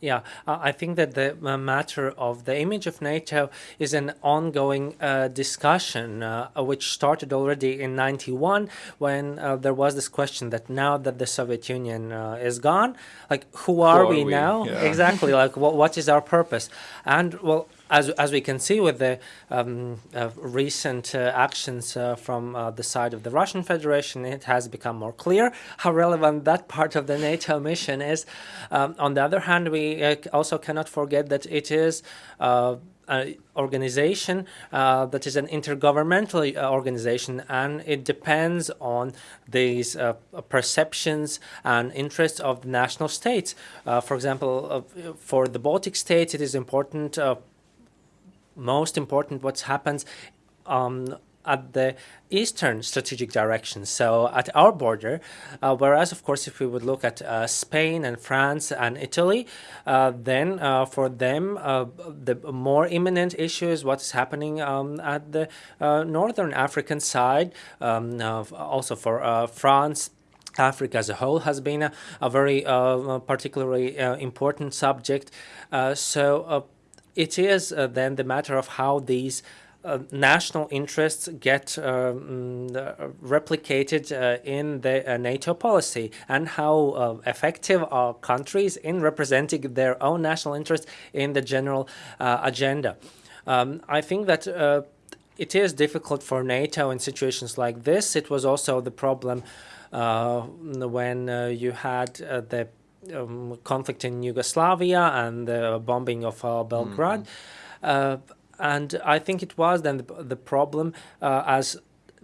Yeah, I think that the uh, matter of the image of NATO is an ongoing uh, discussion, uh, which started already in 91 when uh, there was this question that now that the Soviet Union uh, is gone, like who are, are we, we? now? Yeah. Exactly, like what, what is our purpose? And well, as, as we can see with the um, uh, recent uh, actions uh, from uh, the side of the Russian Federation, it has become more clear how relevant that part of the NATO mission is. Um, on the other hand, we uh, also cannot forget that it is uh, an organization uh, that is an intergovernmental organization and it depends on these uh, perceptions and interests of the national states. Uh, for example, for the Baltic states, it is important most important what happens um, at the eastern strategic direction, so at our border. Uh, whereas, of course, if we would look at uh, Spain and France and Italy, uh, then uh, for them, uh, the more imminent issue is what's happening um, at the uh, northern African side, um, also for France. Africa as a whole has been a, a very particularly important subject. So it is uh, then the matter of how these uh, national interests get um, uh, replicated uh, in the uh, NATO policy and how uh, effective are countries in representing their own national interests in the general agenda. Um, I think that it is difficult for NATO in situations like this. It was also the problem when you had the um, conflict in Yugoslavia and the bombing of uh, Belgrade. Uh, and I think it was then the, the problem uh, as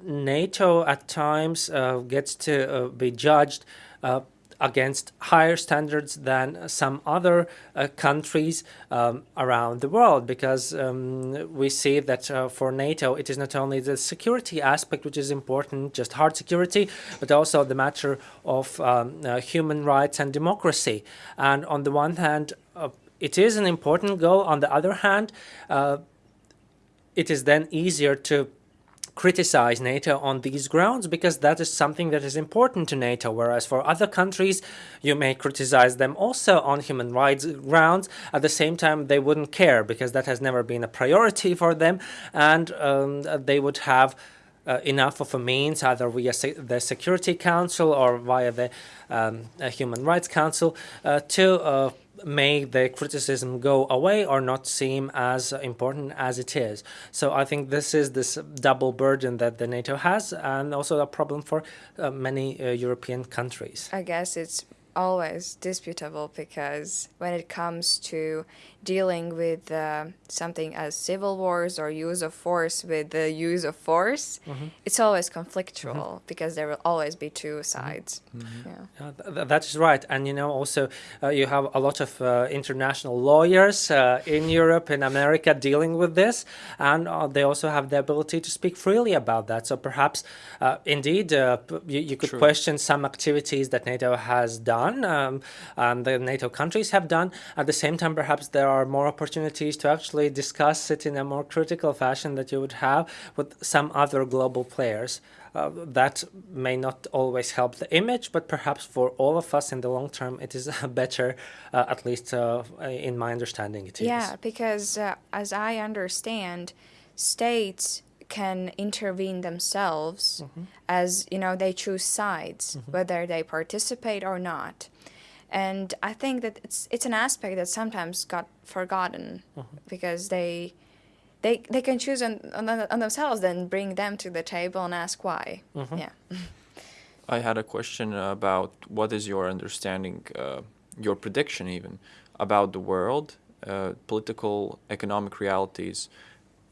NATO at times uh, gets to uh, be judged uh, against higher standards than some other uh, countries um, around the world because um, we see that uh, for NATO it is not only the security aspect which is important, just hard security, but also the matter of um, uh, human rights and democracy. And on the one hand, uh, it is an important goal. On the other hand, uh, it is then easier to criticize NATO on these grounds because that is something that is important to NATO. Whereas for other countries, you may criticize them also on human rights grounds. At the same time, they wouldn't care because that has never been a priority for them, and um, they would have. Uh, enough of a means, either via se- the Security Council or via the um, Human Rights Council, uh, to uh, make the criticism go away or not seem as important as it is. So I think this is this double burden that the NATO has, and also a problem for uh, many uh, European countries. I guess it's always disputable because when it comes to dealing with uh, something as civil wars or use of force with the use of force, it's always conflictual because there will always be two sides. Yeah. Uh, th- th- that is right, and you know also uh, you have a lot of uh, international lawyers uh, in Europe and America dealing with this, and uh, they also have the ability to speak freely about that. So perhaps, uh, indeed, uh, p- you, you could True. question some activities that NATO has done, um, and the NATO countries have done. At the same time, perhaps there are more opportunities to actually discuss it in a more critical fashion that you would have with some other global players. Uh, that may not always help the image, but perhaps for all of us in the long term, it is better, uh, at least uh, in my understanding, it is. Yeah, because uh, as I understand, states can intervene themselves as you know they choose sides whether they participate or not. And i think that it's it's an aspect that sometimes got forgotten because they they they can choose on, on, on themselves then bring them to the table and ask why. Yeah. I had a question about what is your understanding, uh, your prediction even, about the world, uh, political, economic realities.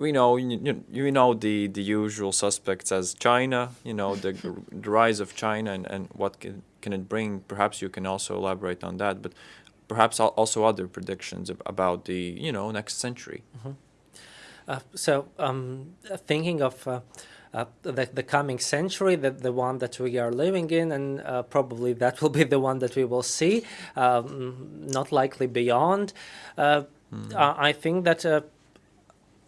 We know you, you, know the, the usual suspects as China, you know the, the rise of China and, and what can, can it bring. Perhaps you can also elaborate on that, but perhaps also other predictions about the you know next century. Uh, so, um, thinking of uh, uh, the, the coming century, the, the one that we are living in, and uh, probably that will be the one that we will see, um, not likely beyond. Uh, I I think that uh,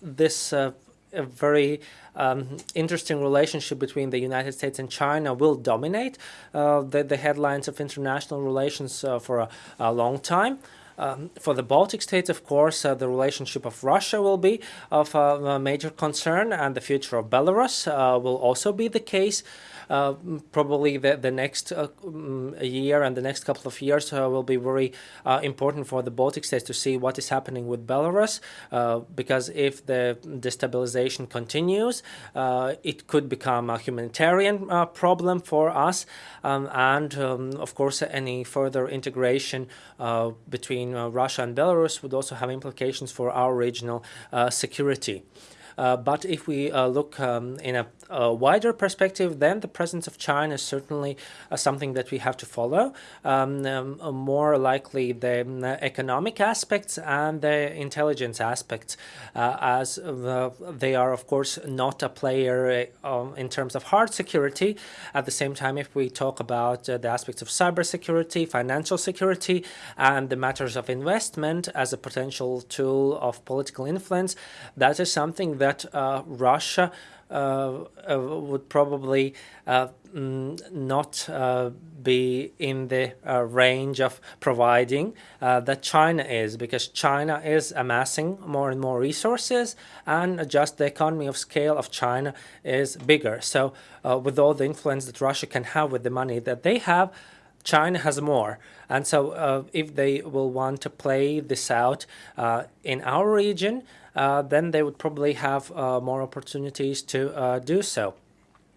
this uh, a very um, interesting relationship between the United States and China will dominate uh, the, the headlines of international relations uh, for a, a long time. Um, for the Baltic states, of course, uh, the relationship of Russia will be of uh, major concern, and the future of Belarus uh, will also be the case. Uh, probably the, the next uh, mm, year and the next couple of years uh, will be very important for the Baltic states to see what is happening with Belarus, because if the destabilization continues, it could become a humanitarian problem for us, um, and um, of course, any further integration between Russia and Belarus would also have implications for our regional uh, security. Uh, but if we uh, look um, in a, a, wider perspective, then the presence of China is certainly uh, something that we have to follow. Um, um, more likely the um, economic aspects and the intelligence aspects, uh, as they are, of course, not a player uh, um, in terms of hard security. At the same time, if we talk about the aspects of cybersecurity, financial security, and the matters of investment as a potential tool of political influence, that is something that uh, Russia uh, uh, Uh, uh, would probably uh, mm, not be in the range of providing that China is, because China is amassing more and more resources, and just the economy of scale of China is bigger. So, with all the influence that Russia can have with the money that they have, China has more. And so uh, if they will want to play this out uh, in our region, uh, then they would probably have uh, more opportunities to uh, do so.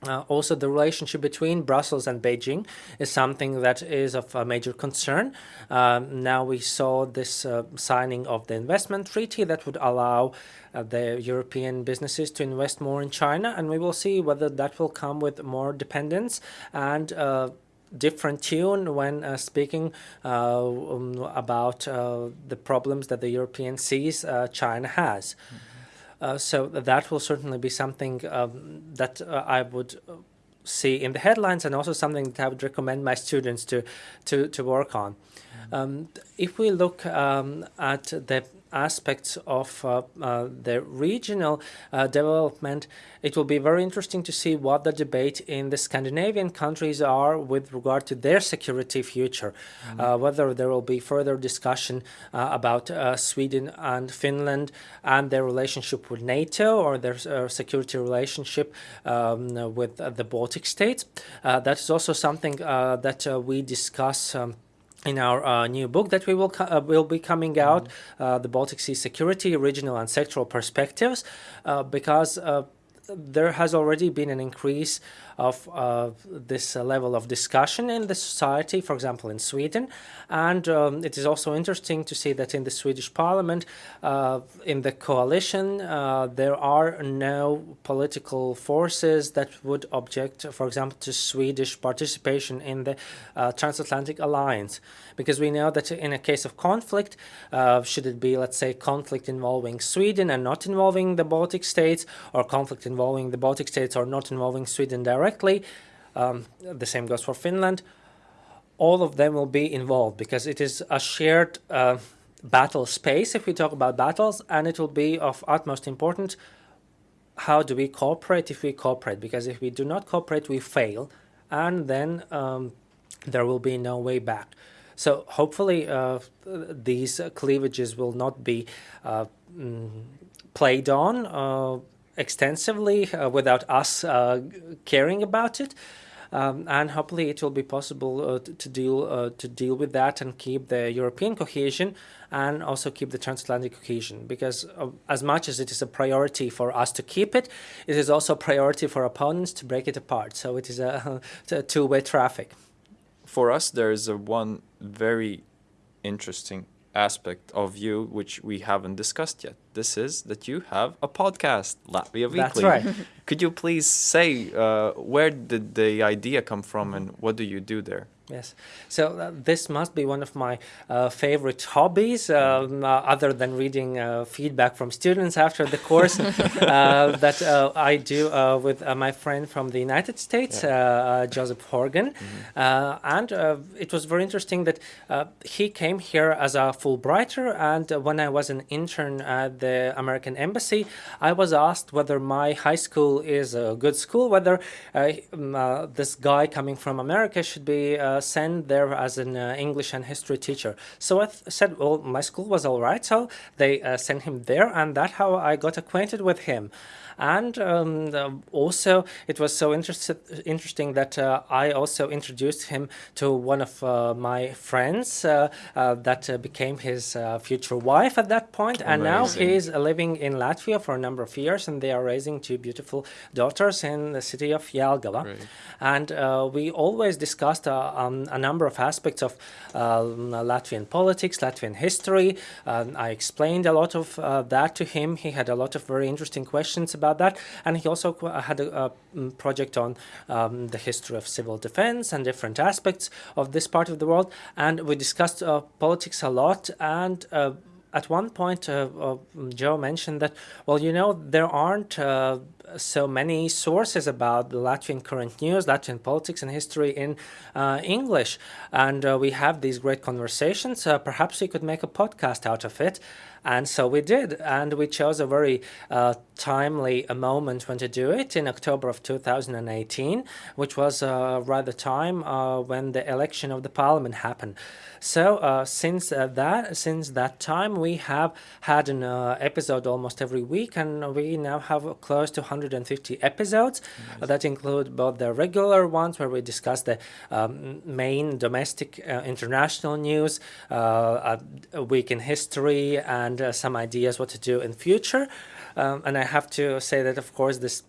Uh, also, the relationship between Brussels and Beijing is something that is of a major concern. Um, now we saw this signing of the investment treaty that would allow the European businesses to invest more in China, and we will see whether that will come with more dependence and different tune when uh, speaking uh, um, about uh, the problems that the European sees uh, China has. Mm -hmm. so that will certainly be something um, that I would see in the headlines and also something that I would recommend my students to to, to work on. Mm -hmm. um, if we look um, at the aspects of uh, uh, the regional uh, development, it will be very interesting to see what the debate in the Scandinavian countries are with regard to their security future, mm -hmm. whether there will be further discussion about Sweden and Finland and their relationship with NATO or their security relationship um, with the Baltic states. that is also something that we discuss um, in our uh, new book that we will uh, will be coming out, mm -hmm. uh, the Baltic Sea Security, Regional and Sectoral Perspectives, uh, because uh, there has already been an increase of uh, this level of discussion in the society, for example, in Sweden. And um, it is also interesting to see that in the Swedish parliament, uh, in the coalition, uh, there are no political forces that would object, for example, to Swedish participation in the uh, transatlantic alliance. Because we know that in a case of conflict, should it be, let's say, conflict involving Sweden and not involving the Baltic states, or conflict involving the Baltic states or not involving Sweden directly, directly. Um, the same goes for Finland. All of them will be involved because it is a shared uh, battle space if we talk about battles and it will be of utmost importance how do we cooperate if we cooperate because if we do not cooperate we fail and then um, there will be no way back so hopefully uh, these cleavages will not be uh, mm, played on uh, extensively uh, without us uh, caring about it. Um, and hopefully it will be possible uh, to, to, deal to deal with that and keep the European cohesion and also keep the transatlantic cohesion because uh, as much as it is a priority for us to keep it, it is also a priority for opponents to break it apart. So it is a, a two-way traffic. For us, there is a one very interesting aspect of you which we haven't discussed yet. This is that you have a podcast, Latvia Weekly. That's right. Could you please say uh, where did the idea come from and what do you do there? Yes, so uh, this must be one of my uh, favorite hobbies, um, uh, other than reading uh, feedback from students after the course uh, that uh, I do with my friend from the United States, yeah. Joseph Horgan. Mm -hmm. and it was very interesting that he came here as a Fulbrighter, and when I was an intern at the American embassy, I was asked whether my high school is a good school, whether uh, this guy coming from America should be uh, sent there as an uh, English and history teacher. So I said, well, my school was all right, so they uh, sent him there, and that's how I got acquainted with him and um, also it was so interest- interesting that uh, I also introduced him to one of uh, my friends uh, uh that uh, became his uh, future wife at that point. point, and now he's living in Latvia for a number of years, and they are raising two beautiful daughters in the city of Jelgava. And we always discussed um, a number of aspects of Latvian politics, Latvian history. Um, I explained a lot of that to him. He had a lot of very interesting questions about about that. And he also had a, a mm, project on um, the history of civil defense and different aspects of this part of the world. And we discussed uh, politics a lot and uh, at one point, uh, uh, Joe mentioned that, well, you know, there aren't uh, so many sources about the Latvian current news, Latvian politics and history in uh, English. And uh, we have these great conversations. Perhaps we could make a podcast out of it. And so we did, and we chose a very uh, timely a moment when to do it in October of 2018, which was uh, right the time uh, when the election of the parliament happened. So uh, since uh, that since that time, we have had an uh, episode almost every week, and we now have close to 150 episodes nice. that include both the regular ones where we discuss the um, main domestic, international news, a week in history, and and uh, some ideas what to do in future. Um, and I have to say that, of course, this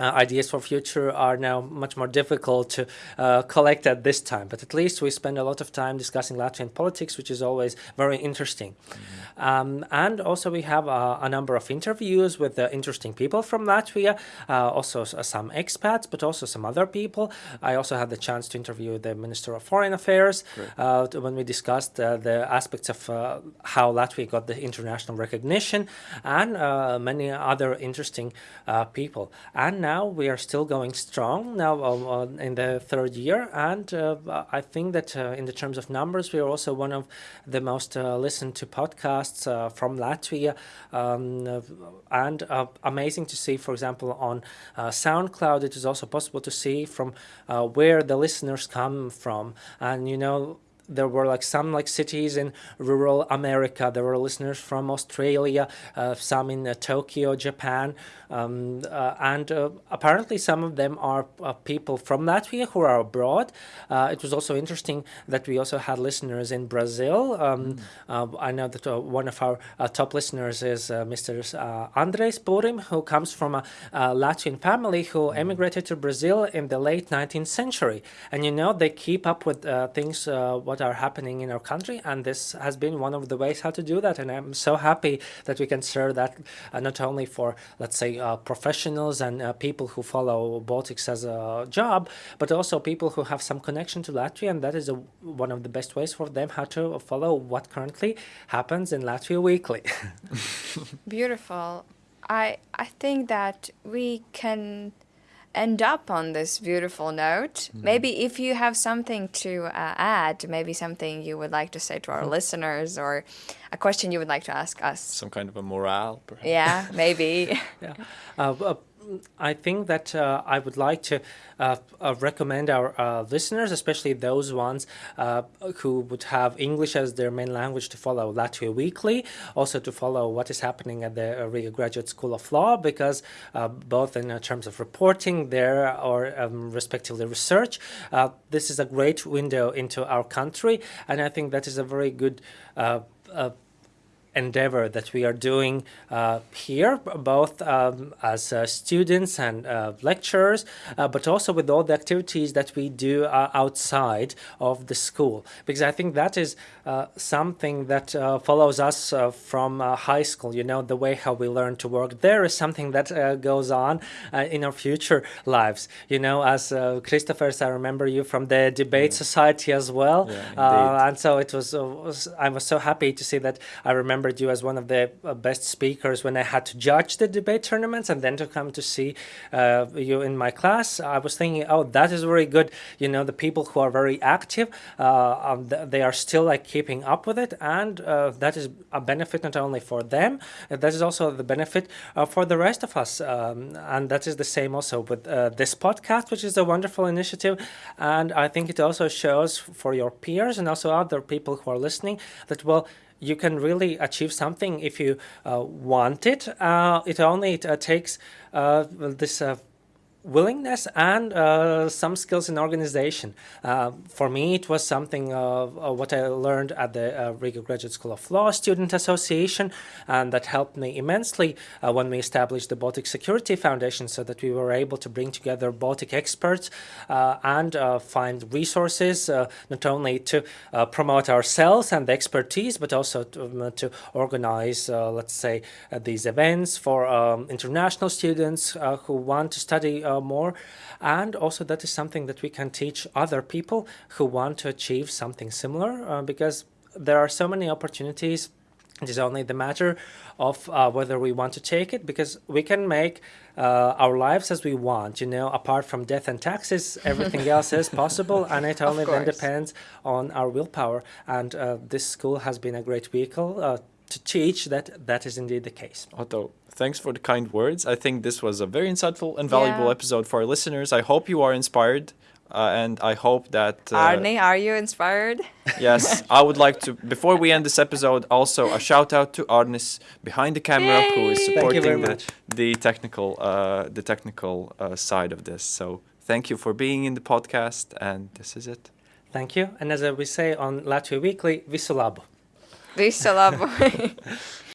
uh, ideas for future are now much more difficult to uh, collect at this time. But at least we spend a lot of time discussing Latvian politics, which is always very interesting. Mm-hmm. Um, and also we have uh, a number of interviews with uh, interesting people from Latvia, uh, also uh, some expats, but also some other people. I also had the chance to interview the Minister of Foreign Affairs when we discussed the aspects of how Latvia got the international recognition and many other interesting people. And now we are still going strong now uh, in the third year, and uh, I think that uh, in the terms of numbers, we are also one of the most uh, listened to podcasts uh, from Latvia, um, and uh, amazing to see, for example, on SoundCloud, it is also possible to see from where the listeners come from, and you know there were like some like cities in rural America. There were listeners from Australia, uh, some in uh, Tokyo, Japan, um, uh, and uh, apparently some of them are uh, people from Latvia who are abroad. Uh, it was also interesting that we also had listeners in Brazil. Um, mm. I know that one of our top listeners is Mr. Andres Burim, who comes from a, a Latvian family who mm. emigrated to Brazil in the late 19th century. And you know, they keep up with things what are happening in our country, and this has been one of the ways how to do that. And I'm so happy that we can serve that uh, not only for, let's say, uh, professionals and uh, people who follow Baltics as a job, but also people who have some connection to Latvia, and that is a, one of the best ways for them how to follow what currently happens in Latvia weekly. Beautiful. I I think that we can end up on this beautiful note. Mm. Maybe if you have something to uh, add, maybe something you would like to say to our mm. listeners or a question you would like to ask us. Some kind of a morale, perhaps. Yeah, maybe. yeah. Uh, uh, I think that uh, I would like to uh, uh, recommend our uh, listeners, especially those ones uh, who would have English as their main language, to follow Latvia Weekly, also to follow what is happening at the Riga Graduate School of Law, because uh, both in terms of reporting there or um, respectively research, this is a great window into our country, and I think that is a very good endeavor that we are doing uh, here, both um, as uh, students and uh, lecturers, uh, but also with all the activities that we do uh, outside of the school. Because I think that is uh, something that follows us from high school. You know, the way how we learn to work there is something that goes on in our future lives. You know, as uh, Christopher, I remember you from the debate yeah. society as well. Yeah, and so it was, I was so happy to see that I remember remembered you as one of the uh, best speakers when I had to judge the debate tournaments and then to come to see uh, you in my class. I was thinking, oh, that is very good. You know, the people who are very active, uh, um, they are still like keeping up with it, and uh, that is a benefit not only for them, uh, that is also the benefit uh, for the rest of us. Um, and that is the same also with this podcast, which is a wonderful initiative. And I think it also shows for your peers and also other people who are listening that, well, you can really achieve something if you uh, want it. Uh, it only uh, takes this willingness and uh, some skills in organization. Uh, for me, it was something of uh, what I learned at the uh, Riga Graduate School of Law Student Association, and that helped me immensely uh, when we established the Baltic Security Foundation, so that we were able to bring together Baltic experts uh, and find resources not only to promote ourselves and the expertise, but also to, um, to organize, let's say, these events for um, international students who want to study uh, more. And also, that is something that we can teach other people who want to achieve something similar uh, because there are so many opportunities. It is only the matter of uh, whether we want to take it because we can make uh, our lives as we want. You know, apart from death and taxes, everything else is possible, and it only then depends on our willpower. And uh, this school has been a great vehicle uh, to teach that that is indeed the case. Otto, thanks for the kind words. I think this was a very insightful and valuable Yeah. episode for our listeners. I hope you are inspired, uh, and I hope that. Uh, Arne, are you inspired? Yes, I would like to. Before we end this episode, also a shout out to Arnis behind the camera who is Yay! Thank you supporting very the, much. the technical, uh, the technical uh, side of this. So thank you for being in the podcast, and this is it. Thank you. And as we say on Latvia Weekly, visu labu. Visu labu!